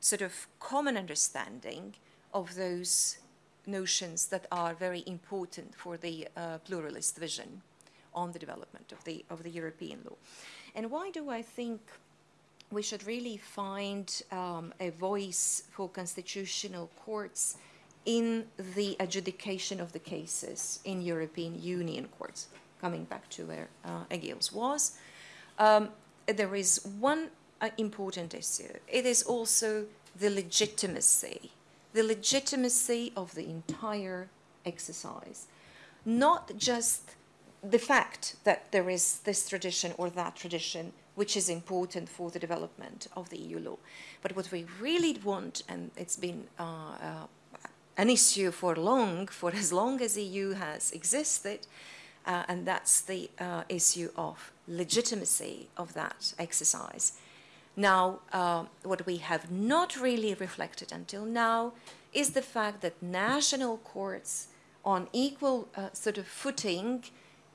sort of common understanding of those notions that are very important for the uh, pluralist vision on the development of the, of the European law. And why do I think we should really find um, a voice for constitutional courts in the adjudication of the cases in European Union courts, coming back to where uh, Egils was. Um, there is one uh, important issue. It is also the legitimacy, the legitimacy of the entire exercise, not just the fact that there is this tradition or that tradition which is important for the development of the EU law. But what we really want, and it's been uh, uh, an issue for long, for as long as the EU has existed, uh, and that's the uh, issue of legitimacy of that exercise. Now, uh, what we have not really reflected until now is the fact that national courts on equal uh, sort of footing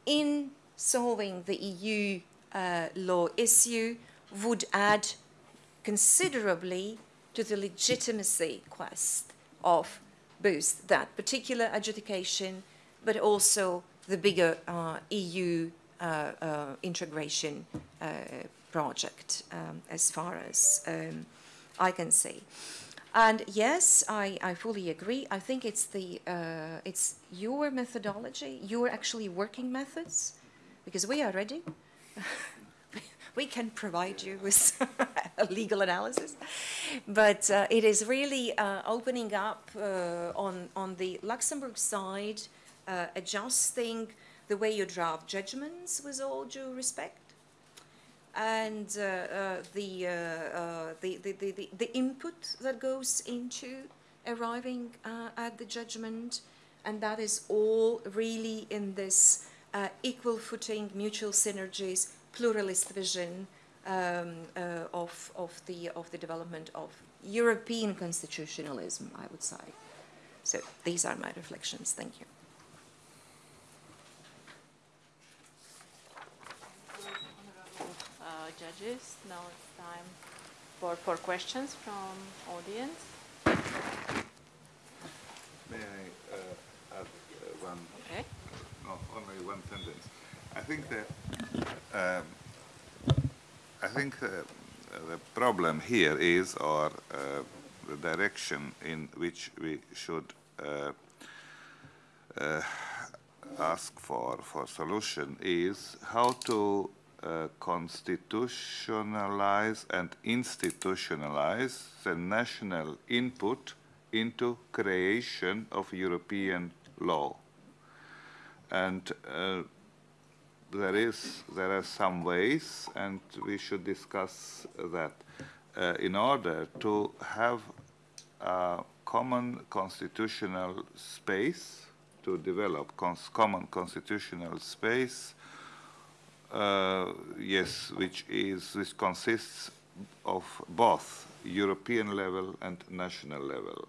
in solving the EU uh, law issue would add considerably to the legitimacy quest of both that particular adjudication, but also the bigger uh, EU uh, uh, integration uh, project, um, as far as um, I can see. And yes, I, I fully agree. I think it's the uh, it's your methodology, your actually working methods, because we are ready. we can provide you with a legal analysis, but uh, it is really uh, opening up uh, on on the Luxembourg side, uh, adjusting the way you draft judgments with all due respect and uh, uh, the, uh, the, the, the, the, input that goes into arriving at the judgment. And that is all really in this equal footing, mutual synergies, pluralist vision um, of, of, the, of the development of European constitutionalism, I would say. So these are my reflections. Thank you. judges. Now it's time for, for questions from audience. May I uh, add uh, one, Okay. No, only one sentence? I think that, um, I think uh, the problem here is, or uh, the direction in which we should uh, uh, ask for, for solution is how to uh, constitutionalize and institutionalize the national input into creation of European law. And uh, there is there are some ways, and we should discuss that uh, in order to have a common constitutional space to develop cons common constitutional space. Uh, yes, which is which consists of both European level and national level.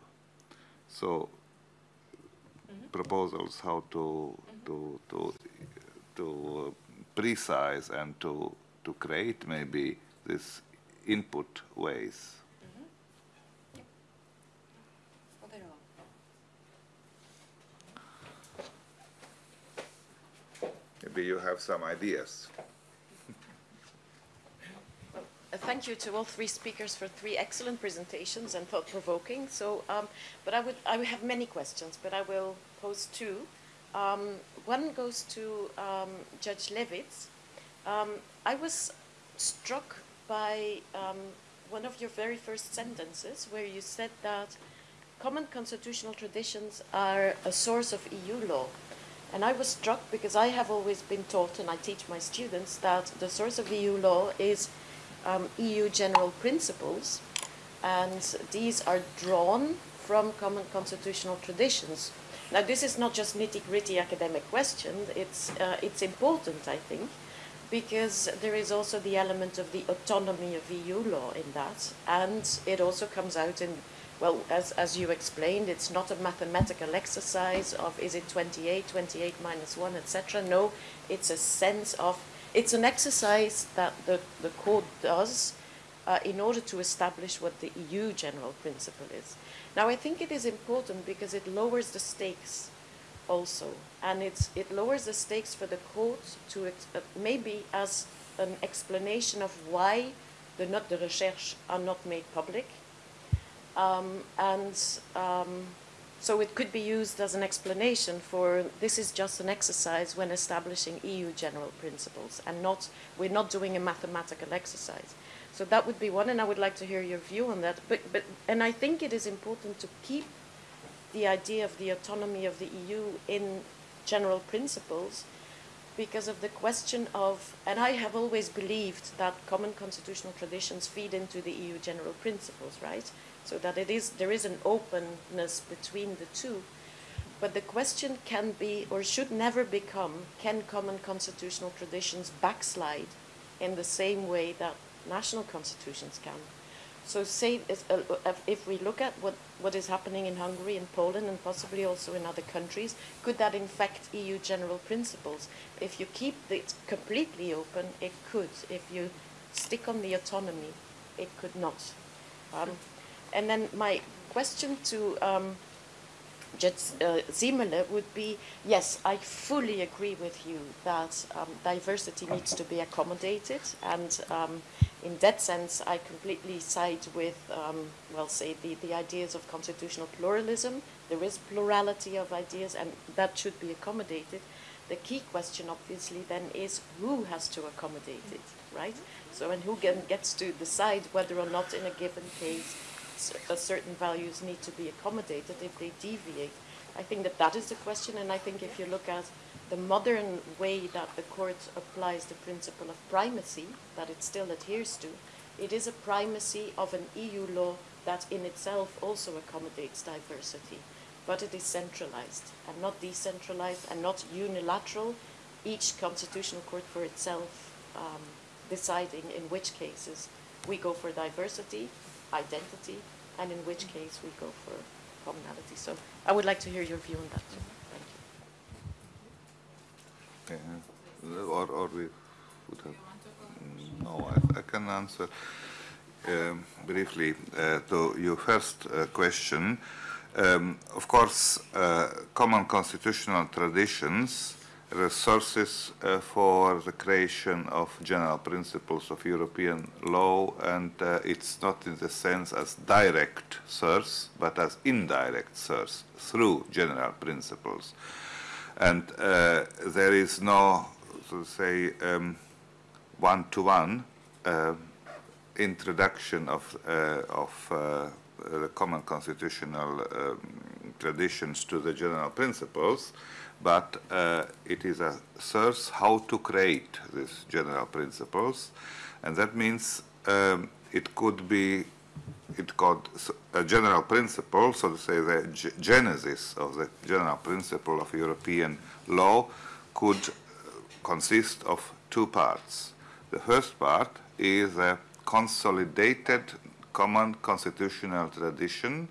So proposals how to to to to uh, precise and to to create maybe this input ways. Maybe you have some ideas. Uh, Thank you to all three speakers for three excellent presentations and thought-provoking. So, um, but I would, I have many questions, but I will pose two. Um, one goes to um, Judge Levits. Um, I was struck by um, one of your very first sentences where you said that common constitutional traditions are a source of EU law. And I was struck because I have always been taught, and I teach my students, that the source of EU law is um, EU general principles, and these are drawn from common constitutional traditions. Now, this is not just nitty-gritty academic question. It's uh, it's important, I think, because there is also the element of the autonomy of EU law in that, and it also comes out in well, as, as you explained, it's not a mathematical exercise of is it 28, 28 minus 1, etc. No, it's a sense of, it's an exercise that the, the court does uh, in order to establish what the EU general principle is. Now, I think it is important because it lowers the stakes also, and it lowers the stakes for the court to uh, maybe as an explanation of why the notes de recherche are not made public um, and um, so it could be used as an explanation for this is just an exercise when establishing EU general principles and not, we're not doing a mathematical exercise. So that would be one, and I would like to hear your view on that. But, but, and I think it is important to keep the idea of the autonomy of the EU in general principles because of the question of, and I have always believed that common constitutional traditions feed into the EU general principles, right? So that it is, there is an openness between the two. But the question can be, or should never become, can common constitutional traditions backslide in the same way that national constitutions can? So say, if, uh, if we look at what, what is happening in Hungary and Poland and possibly also in other countries, could that infect EU general principles? If you keep it completely open, it could. If you stick on the autonomy, it could not. Um, and then my question to um, uh, Ziemele would be, yes, I fully agree with you that um, diversity needs to be accommodated, and um, in that sense, I completely side with, um, well, say, the, the ideas of constitutional pluralism. There is plurality of ideas, and that should be accommodated. The key question, obviously, then is who has to accommodate it, right? So, and who get, gets to decide whether or not, in a given case, uh, certain values need to be accommodated if they deviate. I think that that is the question, and I think if you look at the modern way that the court applies the principle of primacy, that it still adheres to, it is a primacy of an EU law that in itself also accommodates diversity, but it is centralized and not decentralized and not unilateral, each constitutional court for itself um, deciding in which cases we go for diversity identity, and in which case we go for commonality. So I would like to hear your view on that. Thank you. Yeah. Or, or we would have. No, I, I can answer um, briefly uh, to your first uh, question. Um, of course, uh, common constitutional traditions resources uh, for the creation of general principles of European law, and uh, it's not in the sense as direct source, but as indirect source through general principles. And uh, there is no, so to say, um, one-to-one uh, introduction of, uh, of uh, the common constitutional um, traditions to the general principles, but uh, it is a source how to create these general principles, and that means um, it could be it called a general principle, so to say the genesis of the general principle of European law could consist of two parts. The first part is a consolidated common constitutional tradition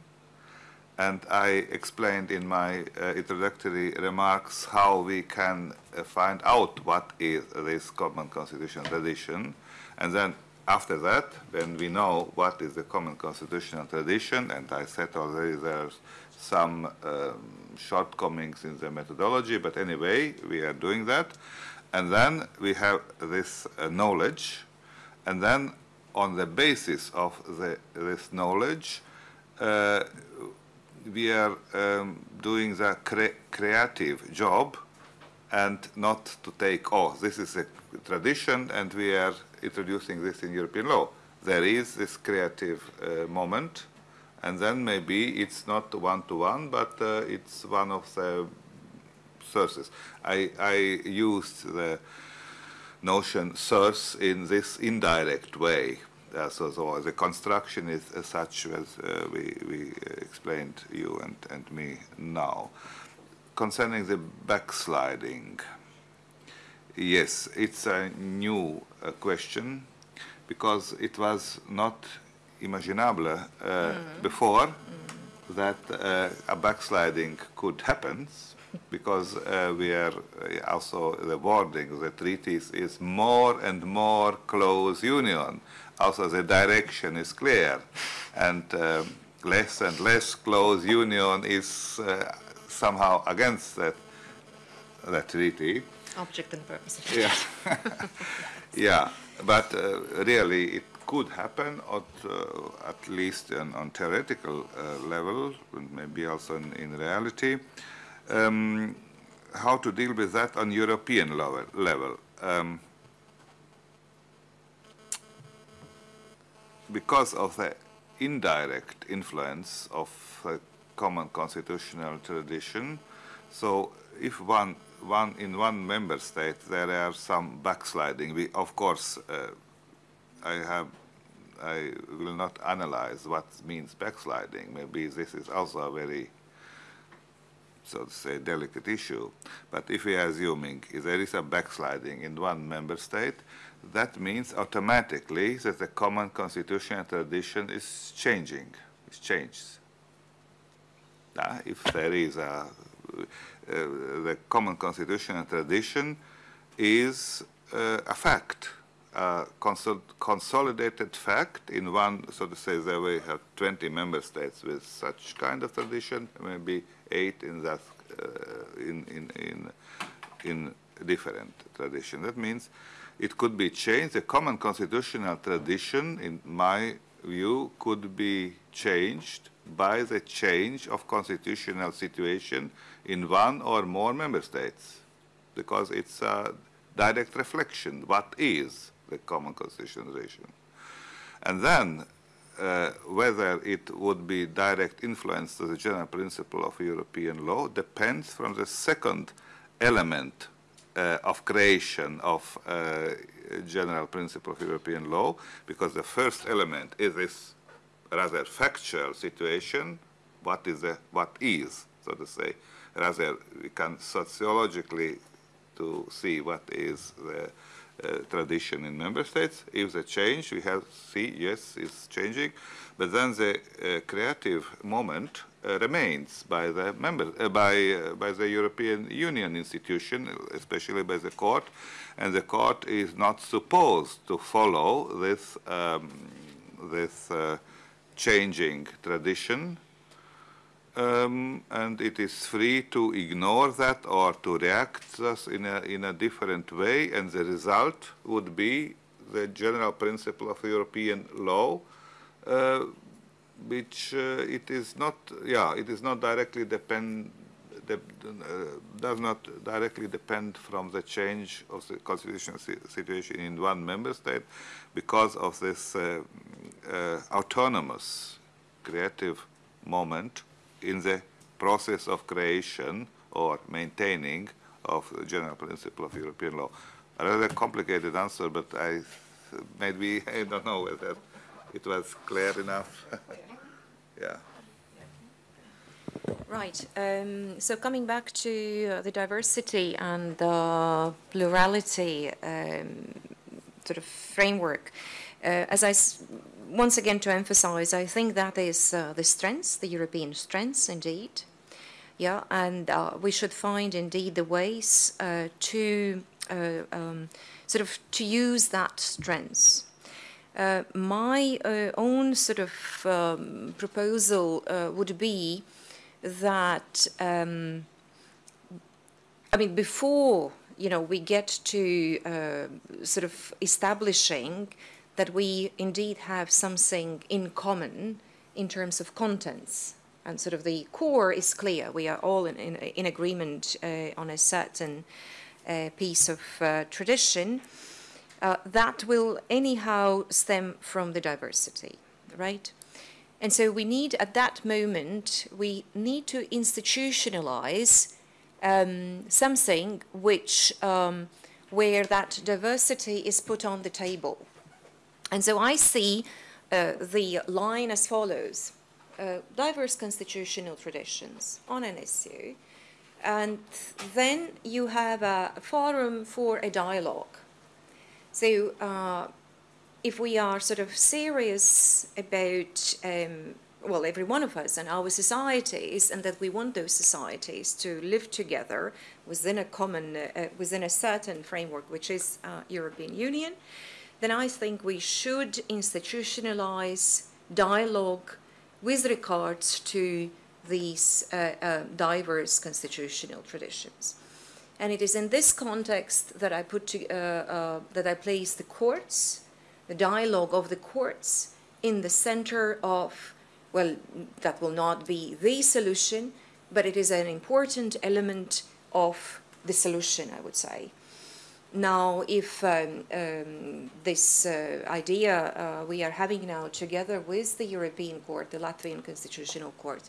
and I explained in my uh, introductory remarks how we can uh, find out what is this common constitutional tradition. And then after that, when we know what is the common constitutional tradition, and I said already there's some um, shortcomings in the methodology, but anyway, we are doing that. And then we have this uh, knowledge, and then on the basis of the, this knowledge, uh, we are um, doing the cre creative job and not to take, oh, this is a tradition and we are introducing this in European law. There is this creative uh, moment and then maybe it's not one-to-one, -one, but uh, it's one of the sources. I, I used the notion source in this indirect way uh, so, so, the construction is uh, such as uh, we, we explained you and, and me now. Concerning the backsliding, yes, it's a new uh, question because it was not imaginable uh, mm. before mm. that uh, a backsliding could happen because we are also the wording the treaties is more and more close union also the direction is clear and um, less and less close union is uh, somehow against that, that treaty. Object and purpose. Yeah, yeah, but uh, really it could happen at, uh, at least on, on theoretical uh, level, and maybe also in, in reality. Um, how to deal with that on European level? level. Um, because of the indirect influence of the common constitutional tradition. So if one, one in one member state there are some backsliding, we of course uh, I have I will not analyze what means backsliding. Maybe this is also a very so to say delicate issue. But if we are assuming there is a backsliding in one member state, that means automatically that the common constitutional tradition is changing, it changes. Uh, if there is a, uh, the common constitutional tradition is uh, a fact, a consol consolidated fact in one, so to say, there we have 20 member states with such kind of tradition, maybe eight in that, uh, in, in, in, in different tradition. That means it could be changed. The common constitutional tradition, in my view, could be changed by the change of constitutional situation in one or more member states, because it's a direct reflection, what is the common constitutional tradition. And then, uh, whether it would be direct influence to the general principle of European law depends from the second element uh, of creation of uh, general principle of European law, because the first element is this rather factual situation, what is the, what is, so to say, rather we can sociologically to see what is the uh, tradition in member states. If the change, we have see, yes, it's changing, but then the uh, creative moment uh, remains by the member, uh, by uh, by the European Union institution, especially by the court, and the court is not supposed to follow this um, this changing tradition um, and it is free to ignore that or to react thus in a, in a different way, and the result would be the general principle of European law, uh, which uh, it is not, yeah, it is not directly depend, de, uh, does not directly depend from the change of the constitutional si situation in one member state because of this uh, uh, autonomous creative moment in the process of creation or maintaining of the general principle of European law. A rather complicated answer, but I maybe I don't know whether it was clear enough. yeah. Right. Um, so coming back to the diversity and the plurality um, sort of framework, uh, as I once again to emphasize, I think that is uh, the strengths, the European strengths indeed. Yeah, and uh, we should find indeed the ways uh, to uh, um, sort of to use that strengths. Uh, my uh, own sort of um, proposal would be that um, I mean before you know we get to sort of establishing that we indeed have something in common in terms of contents. And sort of the core is clear. We are all in, in, in agreement uh, on a certain uh, piece of uh, tradition. Uh, that will anyhow stem from the diversity, right? And so we need, at that moment, we need to institutionalize um, something which, um, where that diversity is put on the table and so I see uh, the line as follows. Uh, diverse constitutional traditions on an issue, and then you have a forum for a dialogue. So uh, if we are sort of serious about, um, well, every one of us and our societies, and that we want those societies to live together within a common, uh, within a certain framework, which is uh, European Union, then I think we should institutionalize dialogue with regards to these uh, uh, diverse constitutional traditions. And it is in this context that I put to, uh, uh, that I place the courts, the dialogue of the courts, in the center of, well, that will not be the solution, but it is an important element of the solution, I would say. Now, if um, um, this uh, idea uh, we are having now together with the European Court, the Latvian Constitutional Court,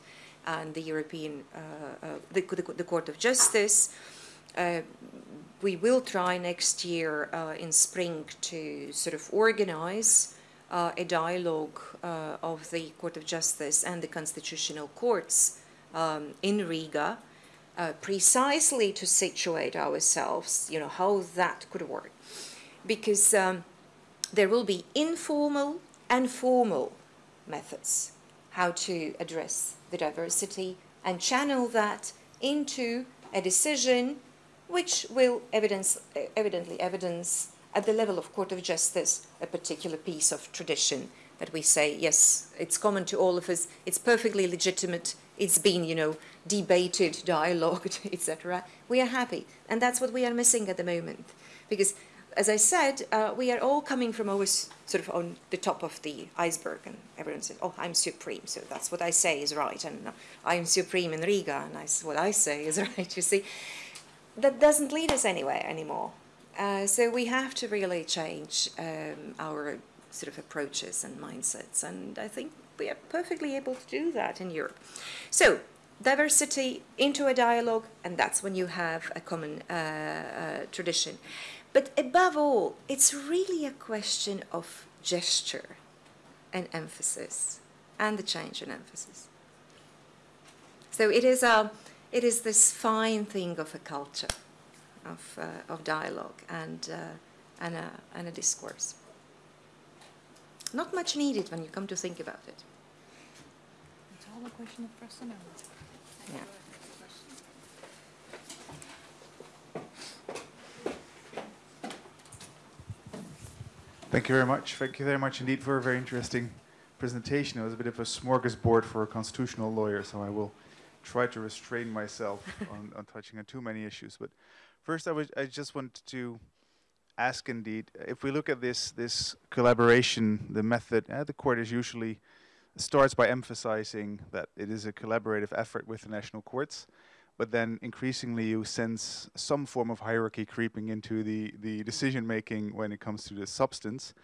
and the European, uh, uh the, the, the, Court of Justice, uh, we will try next year uh, in spring to sort of organize a dialogue of the Court of Justice and the Constitutional Courts um, in Riga uh, precisely to situate ourselves, you know, how that could work. Because um, there will be informal and formal methods how to address the diversity and channel that into a decision which will evidence, evidently evidence at the level of Court of Justice a particular piece of tradition that we say, yes, it's common to all of us, it's perfectly legitimate, it's been, you know, debated, dialogued, etc. We are happy, and that's what we are missing at the moment, because, as I said, uh, we are all coming from always sort of on the top of the iceberg, and everyone says, "Oh, I'm supreme," so that's what I say is right, and uh, I'm supreme in Riga, and I, what I say is right. You see, that doesn't lead us anywhere anymore. Uh, so we have to really change um, our sort of approaches and mindsets, and I think we are perfectly able to do that in Europe. So diversity into a dialogue, and that's when you have a common uh, uh, tradition. But above all, it's really a question of gesture and emphasis, and the change in emphasis. So it is a, it is this fine thing of a culture, of uh, of dialogue, and uh, and a, and a discourse. Not much needed when you come to think about it. It's all a question of personnel. Yeah. Thank you very much. Thank you very much indeed for a very interesting presentation. It was a bit of a smorgasbord for a constitutional lawyer, so I will try to restrain myself on, on touching on too many issues. But first, I, was, I just want to ask indeed, if we look at this, this collaboration, the method, uh, the court is usually starts by emphasizing that it is a collaborative effort with the national courts but then increasingly you sense some form of hierarchy creeping into the, the decision making when it comes to the substance.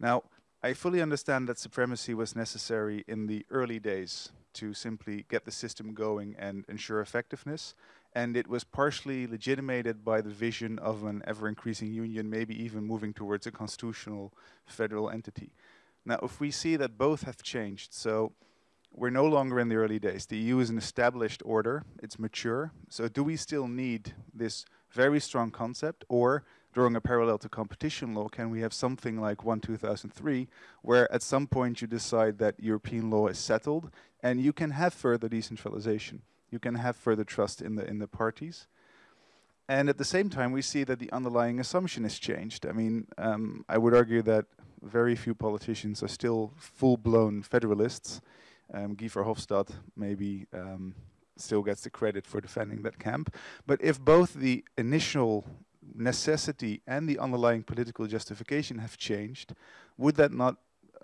Now, I fully understand that supremacy was necessary in the early days to simply get the system going and ensure effectiveness. And it was partially legitimated by the vision of an ever increasing union, maybe even moving towards a constitutional federal entity. Now, if we see that both have changed, so we're no longer in the early days. The EU is an established order, it's mature. So, do we still need this very strong concept, or drawing a parallel to competition law, can we have something like 1 2003, where at some point you decide that European law is settled and you can have further decentralization? You can have further trust in the, in the parties. And at the same time, we see that the underlying assumption has changed. I mean, um, I would argue that very few politicians are still full blown federalists. Um, Guy Verhofstadt maybe um, still gets the credit for defending that camp. But if both the initial necessity and the underlying political justification have changed, would that not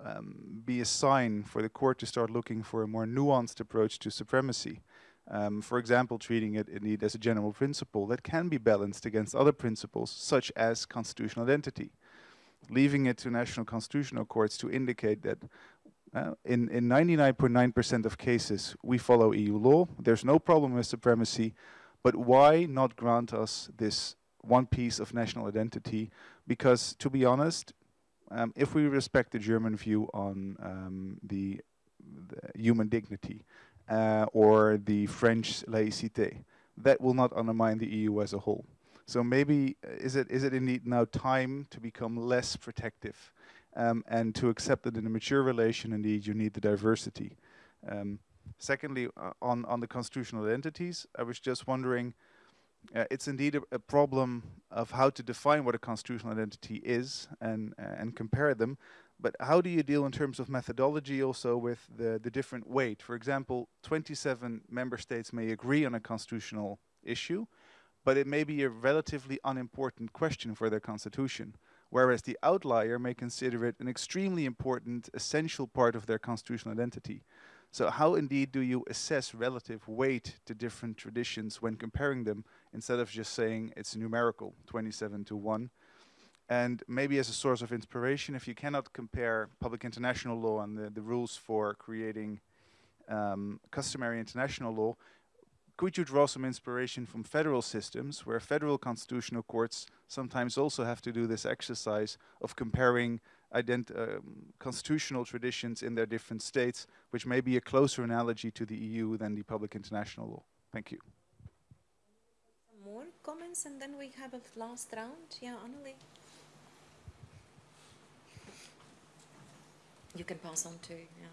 um, be a sign for the court to start looking for a more nuanced approach to supremacy? Um, for example, treating it indeed as a general principle that can be balanced against other principles, such as constitutional identity. Leaving it to national constitutional courts to indicate that uh, in 99.9% of cases, we follow EU law. There's no problem with supremacy, but why not grant us this one piece of national identity? Because, to be honest, um, if we respect the German view on um, the, the, human dignity uh, or the French laïcité, that will not undermine the EU as a whole. So maybe uh, is it is it indeed now time to become less protective? um, and to accept that in a mature relation, indeed, you need the diversity. Um, secondly, uh, on, on the constitutional entities, I was just wondering, uh, it's indeed a, a, problem of how to define what a constitutional identity is and, uh, and compare them, but how do you deal in terms of methodology also with the, the different weight? For example, 27 member states may agree on a constitutional issue, but it may be a relatively unimportant question for their constitution whereas the outlier may consider it an extremely important, essential part of their constitutional identity. So how indeed do you assess relative weight to different traditions when comparing them, instead of just saying it's numerical, 27 to 1? And maybe as a source of inspiration, if you cannot compare public international law and the, the rules for creating um, customary international law, could you draw some inspiration from federal systems where federal constitutional courts sometimes also have to do this exercise of comparing um, constitutional traditions in their different states, which may be a closer analogy to the EU than the public international law? Thank you. Some more comments and then we have a last round. Yeah, Annelie. You can pass on to, yeah.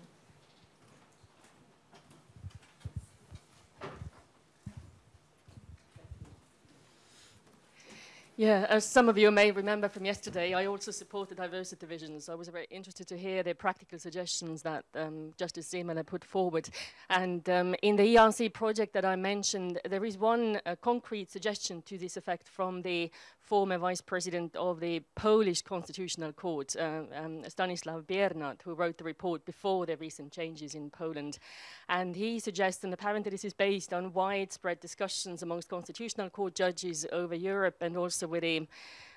Yeah, as some of you may remember from yesterday, I also support the diversity divisions. I was very interested to hear the practical suggestions that um, Justice Ziemele put forward. And um, in the ERC project that I mentioned, there is one uh, concrete suggestion to this effect from the former vice president of the Polish Constitutional Court, uh, um, Stanislaw Biernat, who wrote the report before the recent changes in Poland. And he suggests, and apparently this is based on widespread discussions amongst Constitutional Court judges over Europe and also with the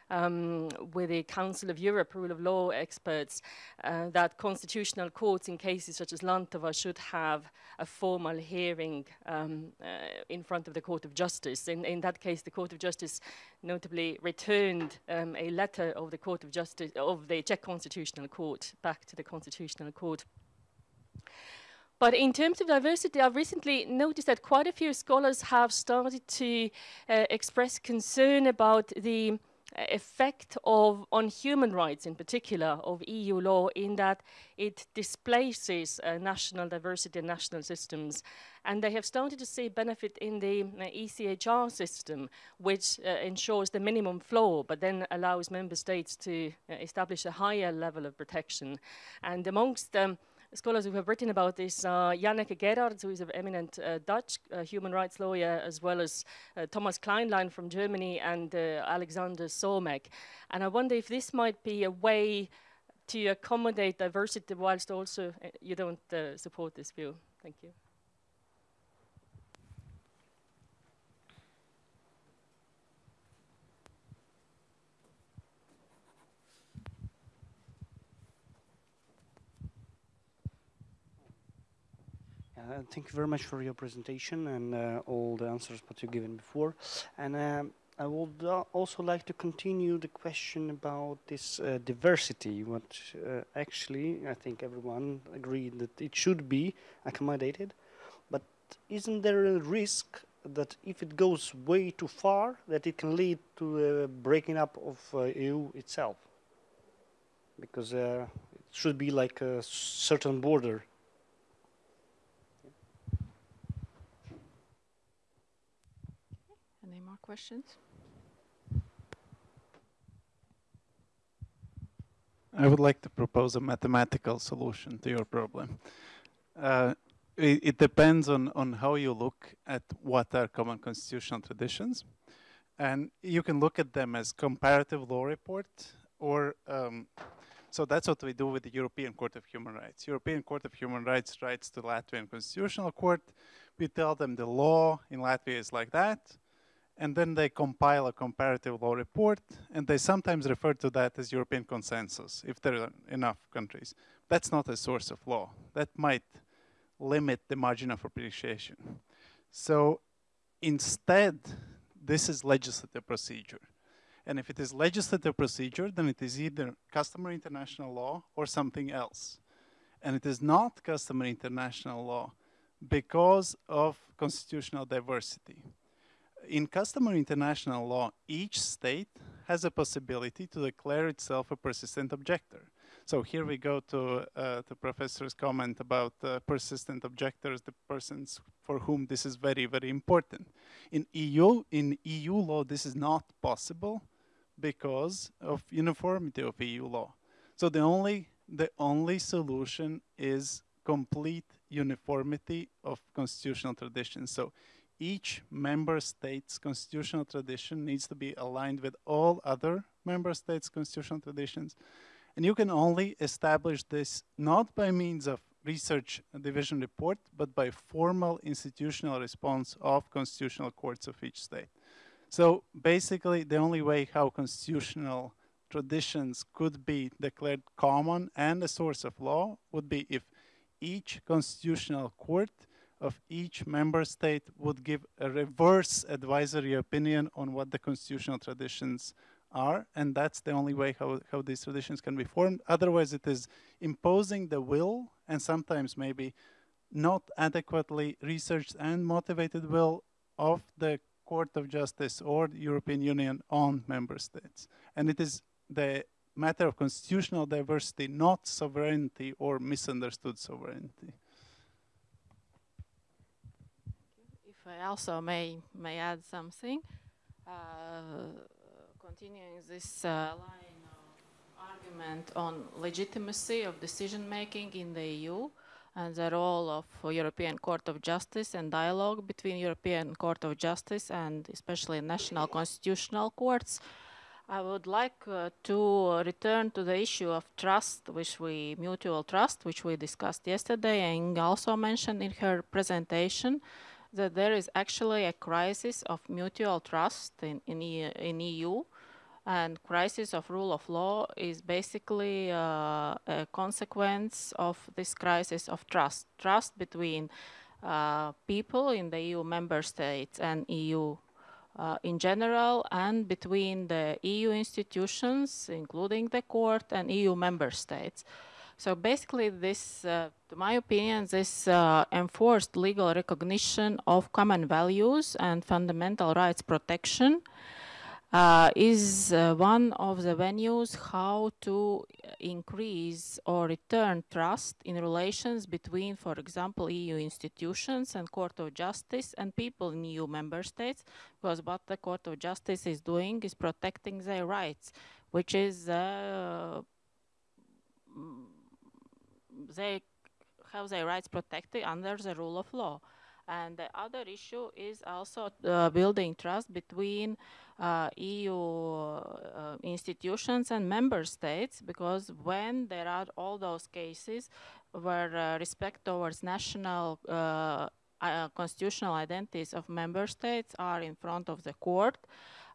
um, with the Council of Europe rule of law experts uh, that constitutional courts in cases such as Landtová should have a formal hearing um, uh, in front of the Court of Justice. In, in, that case, the Court of Justice notably returned um, a letter of the Court of Justice of the Czech Constitutional Court back to the Constitutional Court. But in terms of diversity, I've recently noticed that quite a few scholars have started to uh, express concern about the effect of on human rights in particular of EU law in that it displaces uh, national diversity and national systems. And they have started to see benefit in the uh, ECHR system which uh, ensures the minimum floor but then allows member states to uh, establish a higher level of protection. And amongst um, scholars who have written about this, are Janneke Gerards, who is an eminent uh, Dutch uh, human rights lawyer, as well as uh, Thomas Kleinlein from Germany and uh, Alexander Somek. And I wonder if this might be a way to accommodate diversity whilst also uh, you don't support this view. Thank you. Uh, thank you very much for your presentation and uh, all the answers that you've given before. And um, I would uh, also like to continue the question about this uh, diversity, what uh, actually I think everyone agreed that it should be accommodated. But isn't there a risk that if it goes way too far, that it can lead to breaking up of uh, EU itself? Because it should be like a certain border questions? I would like to propose a mathematical solution to your problem. Uh, it, it, depends on, on how you look at what are common constitutional traditions. And you can look at them as comparative law report or um, so that's what we do with the European Court of Human Rights. European Court of Human Rights writes to Latvian Constitutional Court. We tell them the law in Latvia is like that and then they compile a comparative law report, and they sometimes refer to that as European consensus, if there are enough countries. That's not a source of law. That might limit the margin of appreciation. So instead, this is legislative procedure. And if it is legislative procedure, then it is either customary international law or something else. And it is not customary international law because of constitutional diversity in customary international law, each state has a possibility to declare itself a persistent objector. So here we go to uh, the professor's comment about uh, persistent objectors, the persons for whom this is very, very important. In EU, in EU law, this is not possible because of uniformity of EU law. So the only, the only solution is complete uniformity of constitutional traditions. So each member state's constitutional tradition needs to be aligned with all other member states' constitutional traditions. And you can only establish this not by means of research division report, but by formal institutional response of constitutional courts of each state. So basically, the only way how constitutional traditions could be declared common and a source of law would be if each constitutional court of each member state would give a reverse advisory opinion on what the constitutional traditions are, and that's the only way how, how these traditions can be formed. Otherwise, it is imposing the will, and sometimes maybe not adequately researched and motivated will of the Court of Justice or the European Union on member states. And it is the matter of constitutional diversity, not sovereignty or misunderstood sovereignty. I also may may add something. Uh, continuing this uh, line of argument on legitimacy of decision making in the EU and the role of European Court of Justice and dialogue between European Court of Justice and especially national constitutional courts. I would like uh, to return to the issue of trust, which we mutual trust, which we discussed yesterday, and also mentioned in her presentation that there is actually a crisis of mutual trust in, in, in EU and crisis of rule of law is basically uh, a consequence of this crisis of trust. Trust between uh, people in the EU member states and EU uh, in general and between the EU institutions, including the court and EU member states. So basically this, uh, to my opinion, this uh, enforced legal recognition of common values and fundamental rights protection uh, is uh, one of the venues how to increase or return trust in relations between, for example, EU institutions and Court of Justice and people in EU member states, because what the Court of Justice is doing is protecting their rights, which is uh, they have their rights protected under the rule of law. And the other issue is also uh, building trust between uh, EU uh, institutions and member states, because when there are all those cases where uh, respect towards national uh, uh, constitutional identities of member states are in front of the court,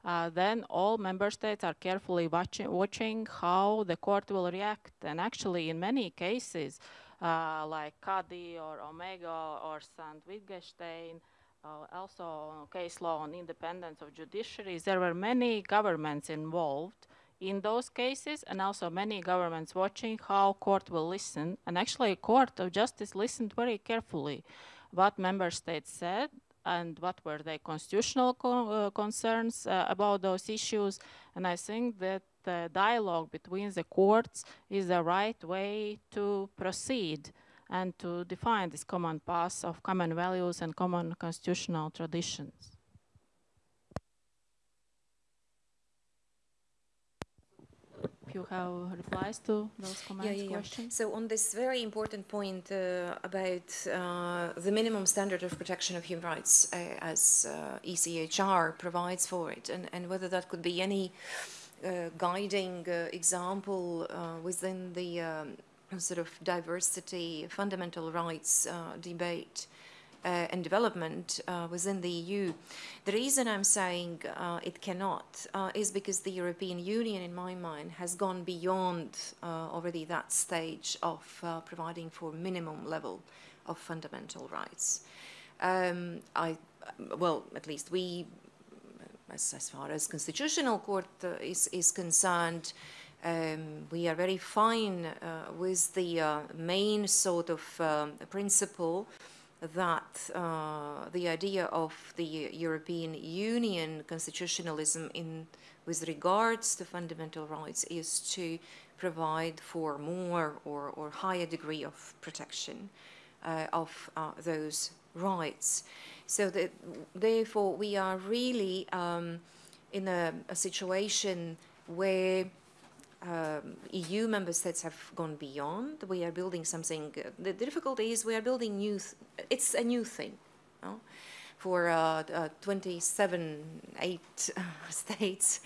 uh, then all member states are carefully watching, watching how the court will react. And actually, in many cases, uh, like Kadi or Omega or Sayn-Wittgenstein, uh, also case law on independence of judiciaries, there were many governments involved in those cases and also many governments watching how court will listen. And actually, Court of Justice listened very carefully what member states said and what were the constitutional co uh, concerns uh, about those issues. And I think that the dialogue between the courts is the right way to proceed and to define this common path of common values and common constitutional traditions. You have replies to those comments, yeah, yeah, questions? So on this very important point uh, about uh, the minimum standard of protection of human rights uh, as uh, ECHR provides for it, and, and whether that could be any uh, guiding uh, example within the um, sort of diversity, fundamental rights debate and development uh, within the EU. The reason I'm saying uh, it cannot is because the European Union, in my mind, has gone beyond already that stage of providing for minimum level of fundamental rights. Um, I, well, at least we, as, as far as constitutional court uh, is, is concerned, um, we are very fine uh, with the uh, main sort of um, principle that uh, the idea of the European Union constitutionalism in with regards to fundamental rights is to provide for more or, or higher degree of protection uh, of uh, those rights. So that therefore we are really um, in a, a situation where um, EU member states have gone beyond. We are building something. Uh, the difficulty is we are building new. it's a new thing. For uh, uh, 27, eight states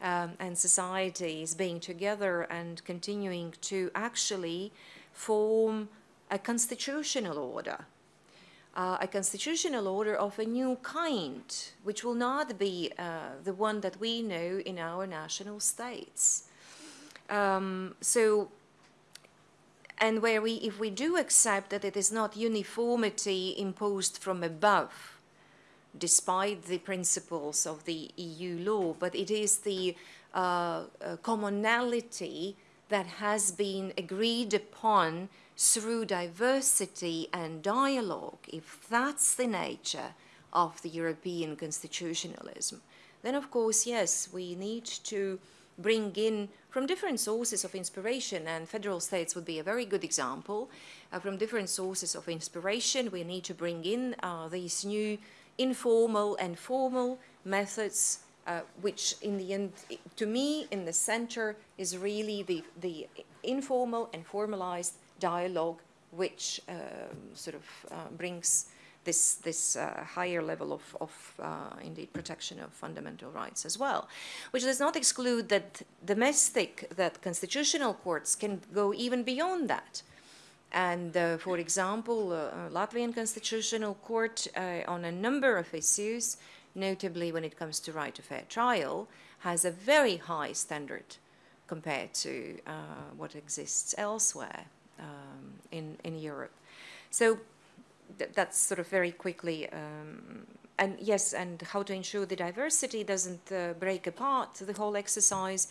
um, and societies being together and continuing to actually form a constitutional order. Uh, a constitutional order of a new kind, which will not be uh, the one that we know in our national states. Um, so, and where we, if we do accept that it is not uniformity imposed from above, despite the principles of the EU law, but it is the uh, uh, commonality that has been agreed upon through diversity and dialogue, if that's the nature of the European constitutionalism, then of course, yes, we need to bring in from different sources of inspiration, and federal states would be a very good example. Uh, from different sources of inspiration, we need to bring in uh, these new informal and formal methods, uh, which in the end, to me, in the center is really the, the informal and formalized dialogue, which um, sort of uh, brings this, this uh, higher level of, of uh, indeed protection of fundamental rights as well, which does not exclude that domestic, that constitutional courts can go even beyond that. And uh, for example, uh, Latvian Constitutional Court uh, on a number of issues, notably when it comes to right to fair trial, has a very high standard compared to uh, what exists elsewhere um, in, in Europe. So th that's sort of very quickly. Um, and yes, and how to ensure the diversity doesn't uh, break apart the whole exercise.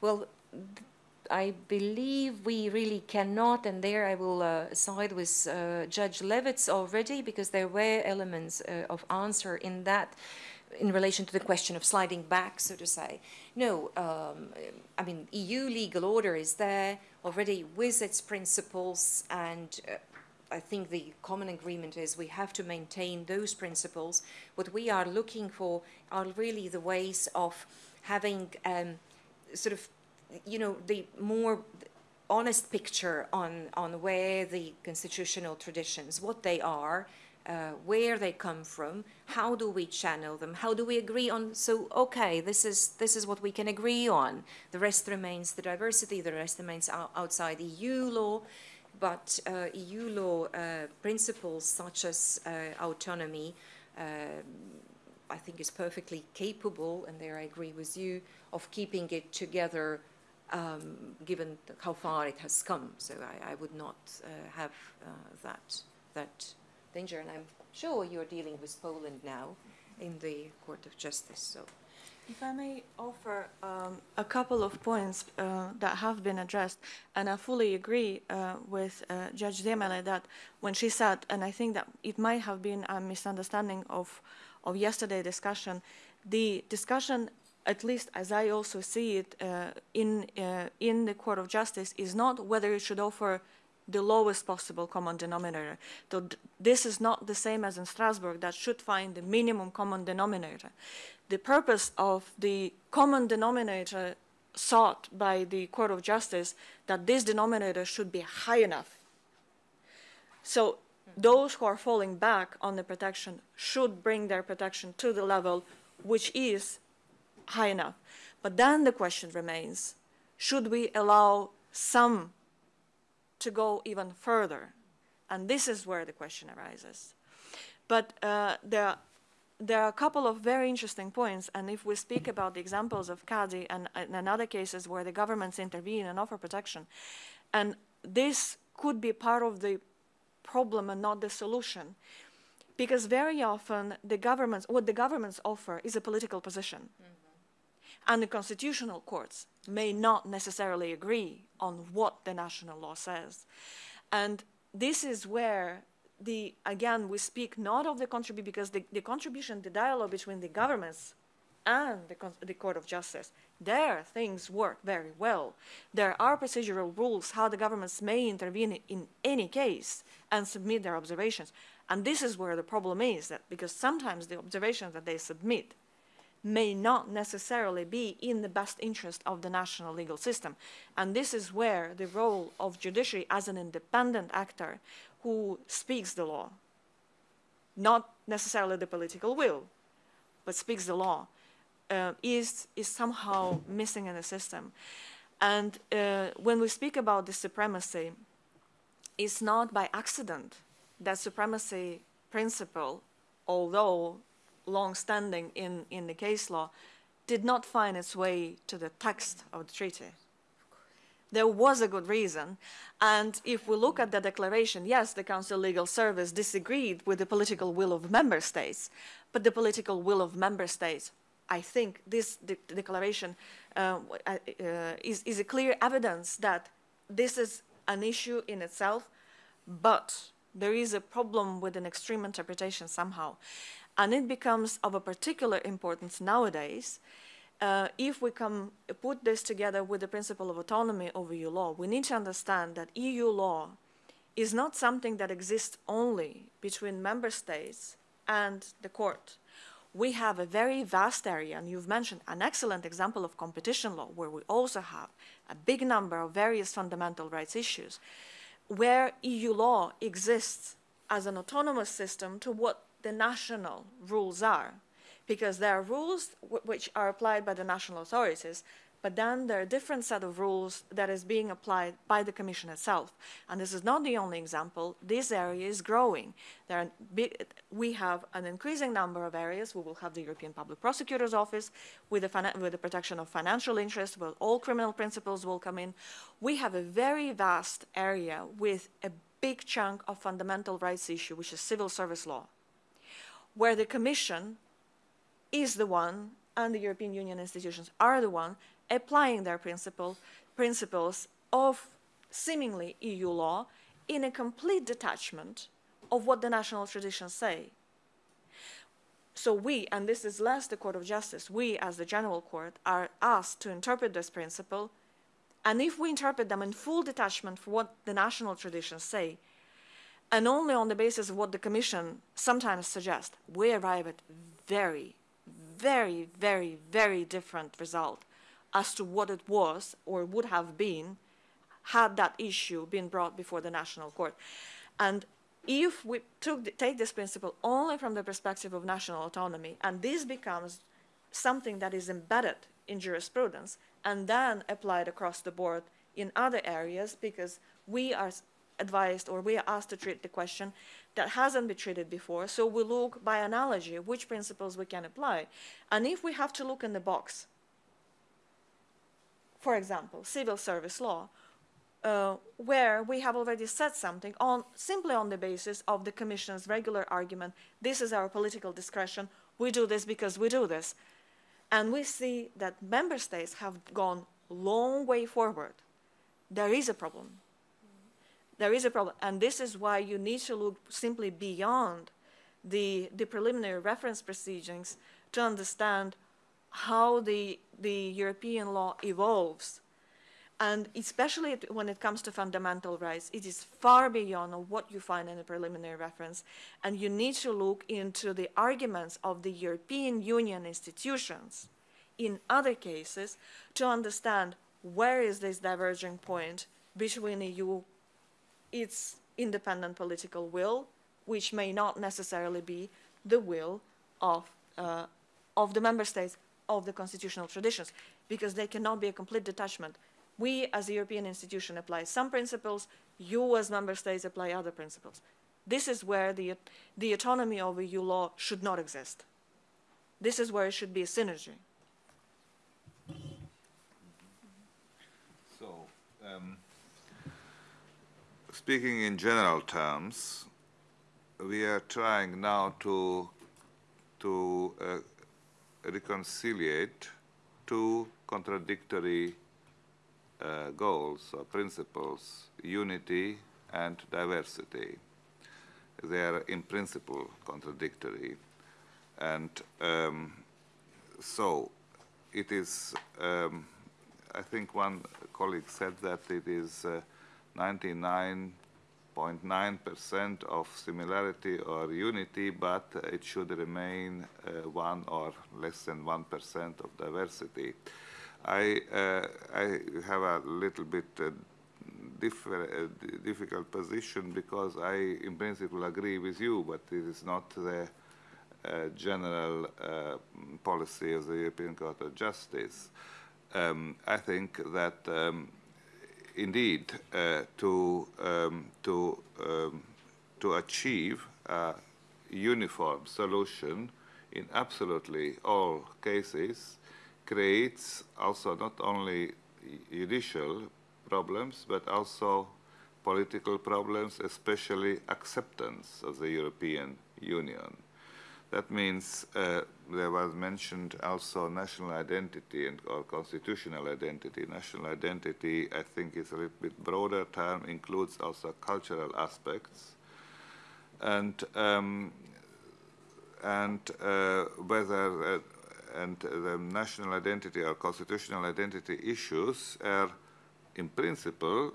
Well, I believe we really cannot, and there I will uh, side with uh, Judge Levits already, because there were elements uh, of answer in that in relation to the question of sliding back, so to say. No, um, I mean, EU legal order is there already with its principles, and uh, I think the common agreement is we have to maintain those principles. What we are looking for are really the ways of having um, sort of, you know, the more honest picture on, on where the constitutional traditions, what they are, uh, where they come from, how do we channel them, how do we agree on, so okay, this is, this is what we can agree on. The rest remains the diversity, the rest remains outside EU law, but uh, EU law uh, principles such as uh, autonomy, um, I think is perfectly capable, and there I agree with you, of keeping it together um, given how far it has come. So I, I would not uh, have uh, that, that danger. And I'm sure you're dealing with Poland now in the Court of Justice. So. If I may offer um, a couple of points uh, that have been addressed, and I fully agree uh, with uh, Judge Ziemele that when she said, and I think that it might have been a misunderstanding of, of yesterday's discussion, the discussion at least as I also see it uh, in, uh, in the Court of Justice, is not whether it should offer the lowest possible common denominator. So this is not the same as in Strasbourg that should find the minimum common denominator. The purpose of the common denominator sought by the Court of Justice that this denominator should be high enough. So those who are falling back on the protection should bring their protection to the level which is high enough. But then the question remains, should we allow some to go even further? And this is where the question arises. But uh, there, there are a couple of very interesting points, and if we speak about the examples of Kadi and, and other cases where the governments intervene and offer protection, and this could be part of the problem and not the solution, because very often the governments, what the governments offer is a political position. Mm -hmm and the constitutional courts may not necessarily agree on what the national law says. And this is where the again we speak not of the contribution because the, the contribution, the dialogue between the governments and the, the Court of Justice, there things work very well. There are procedural rules how the governments may intervene in any case and submit their observations. And this is where the problem is that because sometimes the observations that they submit may not necessarily be in the best interest of the national legal system. And this is where the role of judiciary as an independent actor who speaks the law, not necessarily the political will, but speaks the law, uh, is, is somehow missing in the system. And uh, when we speak about the supremacy, it's not by accident that supremacy principle, although long-standing in, in the case law, did not find its way to the text of the treaty. There was a good reason. And if we look at the declaration, yes, the Council Legal Service disagreed with the political will of member states, but the political will of member states, I think this de declaration uh, uh, is, is a clear evidence that this is an issue in itself, but there is a problem with an extreme interpretation somehow. And it becomes of a particular importance nowadays uh, if we come put this together with the principle of autonomy over EU law, we need to understand that EU law is not something that exists only between member states and the court. We have a very vast area, and you've mentioned an excellent example of competition law, where we also have a big number of various fundamental rights issues, where EU law exists as an autonomous system to what the national rules are, because there are rules which are applied by the national authorities, but then there are different set of rules that is being applied by the Commission itself. And this is not the only example. This area is growing. Big, we have an increasing number of areas. We will have the European Public Prosecutor's Office with the, with the protection of financial interests, where all criminal principles will come in. We have a very vast area with a big chunk of fundamental rights issue, which is civil service law where the Commission is the one and the European Union institutions are the one applying their principle, principles of seemingly EU law in a complete detachment of what the national traditions say. so we, and this is less the Court of Justice, we as the General Court are asked to interpret this principle, and if we interpret them in full detachment from what the national traditions say, and only on the basis of what the Commission sometimes suggests, we arrive at very, very, very, very different result as to what it was or would have been had that issue been brought before the national court. And if we took, take this principle only from the perspective of national autonomy, and this becomes something that is embedded in jurisprudence and then applied across the board in other areas, because we are advised or we are asked to treat the question that hasn't been treated before. So we look by analogy which principles we can apply. And if we have to look in the box, for example, civil service law, uh, where we have already said something on simply on the basis of the Commission's regular argument, this is our political discretion, we do this because we do this. And we see that member states have gone long way forward. There is a problem. There is a problem. And this is why you need to look simply beyond the, the preliminary reference proceedings to understand how the, the European law evolves and especially when it comes to fundamental rights, it is far beyond what you find in a preliminary reference. And you need to look into the arguments of the European Union institutions in other cases to understand where is this diverging point between EU, its independent political will, which may not necessarily be the will of, uh, of the member states of the constitutional traditions, because they cannot be a complete detachment we as a European institution apply some principles, you as member states apply other principles. This is where the, the autonomy of EU law should not exist. This is where it should be a synergy. So, um, speaking in general terms, we are trying now to to uh, reconciliate two contradictory uh, goals or principles, unity and diversity. They are in principle contradictory. And um, so it is, um, I think one colleague said that it is 99.9% uh, of similarity or unity, but it should remain uh, one or less than 1% of diversity. I, uh, I have a little bit uh, uh, difficult position because I, in principle, agree with you, but it is not the uh, general uh, policy of the European Court of Justice. Um, I think that um, indeed uh, to um, to um, to achieve a uniform solution in absolutely all cases creates also not only judicial problems, but also political problems, especially acceptance of the European Union. That means uh, there was mentioned also national identity and or constitutional identity. National identity, I think, is a little bit broader term, includes also cultural aspects, and um, and uh, whether uh, and the national identity or constitutional identity issues are in principle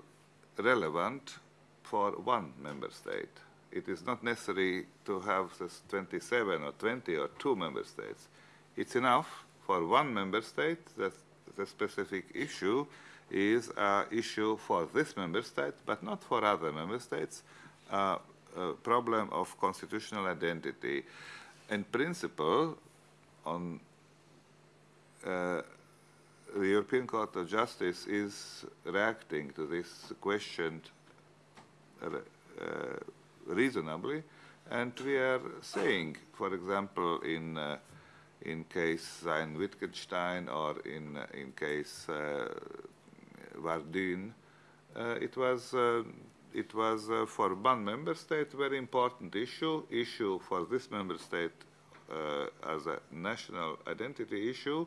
relevant for one member state. It is not necessary to have this 27 or 20 or two member states. It's enough for one member state that the specific issue is an issue for this member state, but not for other member states, uh, a problem of constitutional identity. In principle, on uh, the European Court of Justice is reacting to this question uh, reasonably, and we are saying, for example, in uh, in case Sayn-Wittgenstein or in uh, in case uh, Vardyn, uh, it was it was for one member state very important issue issue for this member state as a national identity issue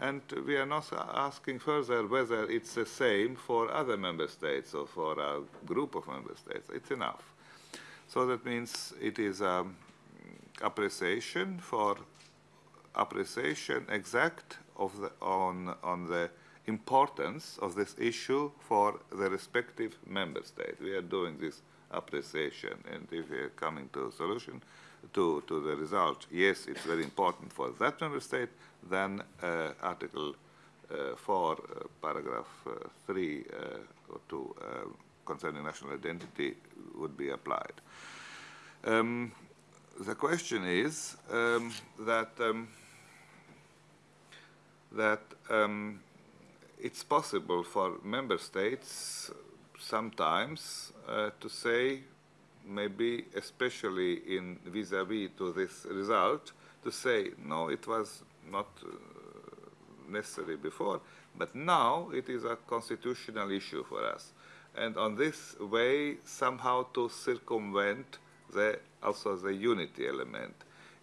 and we are not asking further whether it's the same for other member states or for a group of member states. It's enough. So that means it is a appreciation for appreciation exact of the, on, on the importance of this issue for the respective member state. We are doing this appreciation and if we are coming to a solution, to, to the result, yes, it's very important for that member state, then uh, Article uh, 4, uh, paragraph uh, 3 uh, or 2 uh, concerning national identity would be applied. Um, the question is um, that um, that um, it's possible for member states sometimes uh, to say, maybe especially in vis-à-vis -vis to this result, to say, no, it was not uh, necessary before, but now it is a constitutional issue for us. And on this way, somehow to circumvent the, also the unity element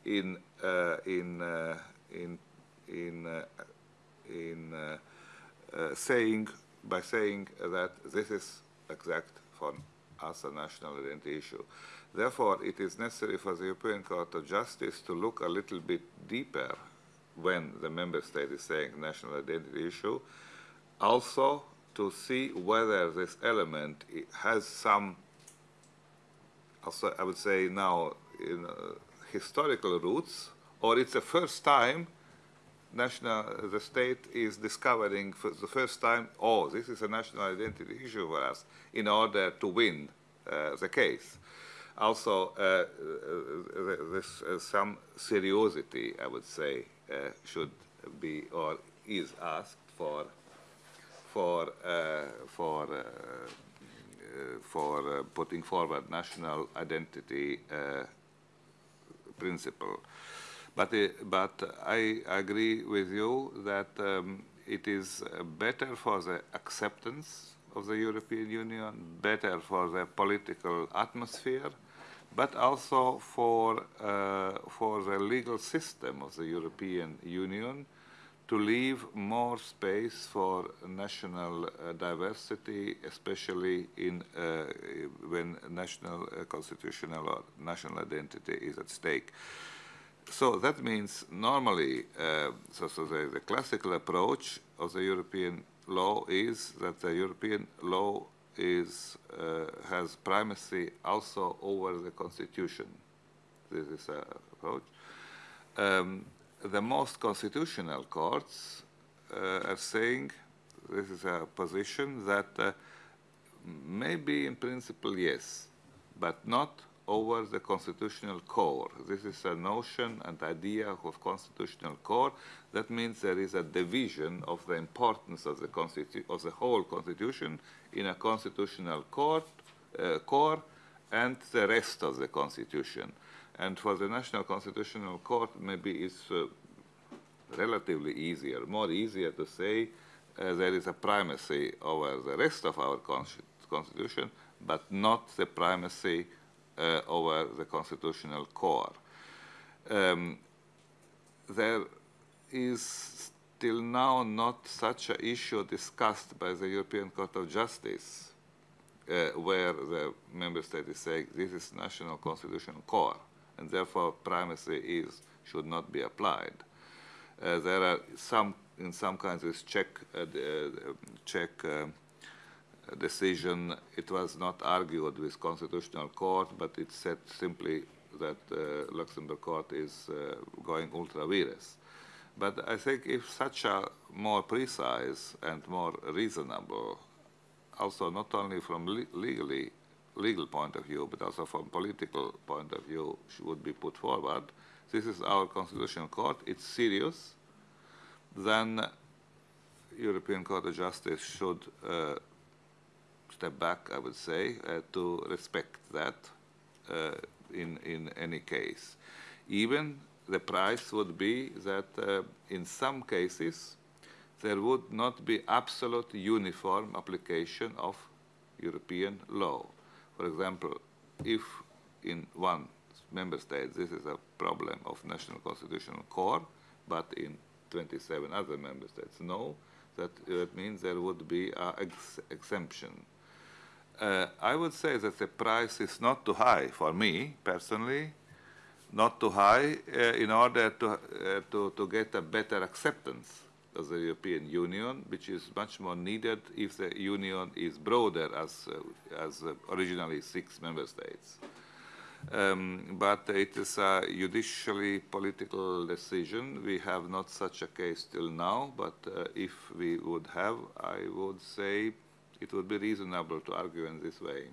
in, uh, in, uh, in, in, uh, in uh, uh, saying, by saying that this is exact for us a national identity issue. Therefore, it is necessary for the European Court of Justice to look a little bit deeper when the member state is saying national identity issue, also to see whether this element has some, also I would say now, in, uh, historical roots, or it's the first time national, the state is discovering for the first time, oh, this is a national identity issue for us, in order to win uh, the case. Also, uh, uh this, uh, some seriosity, I would say, uh, should be or is asked for for for for putting forward national identity principle. But, uh, but I agree with you that um, it is better for the acceptance of the European Union, better for the political atmosphere, but also for, uh, for the legal system of the European Union to leave more space for national uh, diversity, especially in, uh, when national uh, constitutional or national identity is at stake so that means normally, uh, so, so the, the, classical approach of the European law is that the European law is uh, has primacy also over the constitution. This is a approach. Um, the most constitutional courts uh, are saying this is a position that uh, maybe in principle yes, but not over the constitutional core. This is a notion and idea of constitutional core. That means there is a division of the importance of the, of the whole constitution in a constitutional court, uh, core and the rest of the constitution. And for the National Constitutional Court, maybe it's uh, relatively easier, more easier to say uh, there is a primacy over the rest of our constitution, but not the primacy uh, over the constitutional core. Um, there is till now not such an issue discussed by the European Court of Justice uh, where the member state is saying this is national constitutional core and therefore primacy is should not be applied. Uh, there are some in some countries Czech uh, Czech um, decision, it was not argued with constitutional court, but it said simply that uh, Luxembourg court is uh, going ultra vires. But I think if such a more precise and more reasonable, also not only from le legally legal point of view, but also from political point of view, would be put forward. This is our constitutional court. It's serious. Then European Court of Justice should uh, step back, I would say, uh, to respect that uh, in, in any case. Even the price would be that uh, in some cases there would not be absolute uniform application of European law. For example, if in one member state this is a problem of national constitutional core, but in 27 other member states no, that, that means there would be an ex exemption. Uh, I would say that the price is not too high for me personally, not too high, uh, in order to, uh, to, to get a better acceptance of the European Union, which is much more needed if the Union is broader as, uh, as uh, originally six member states. Um, but it is a judicially political decision. We have not such a case till now, but uh, if we would have, I would say it would be reasonable to argue in this way.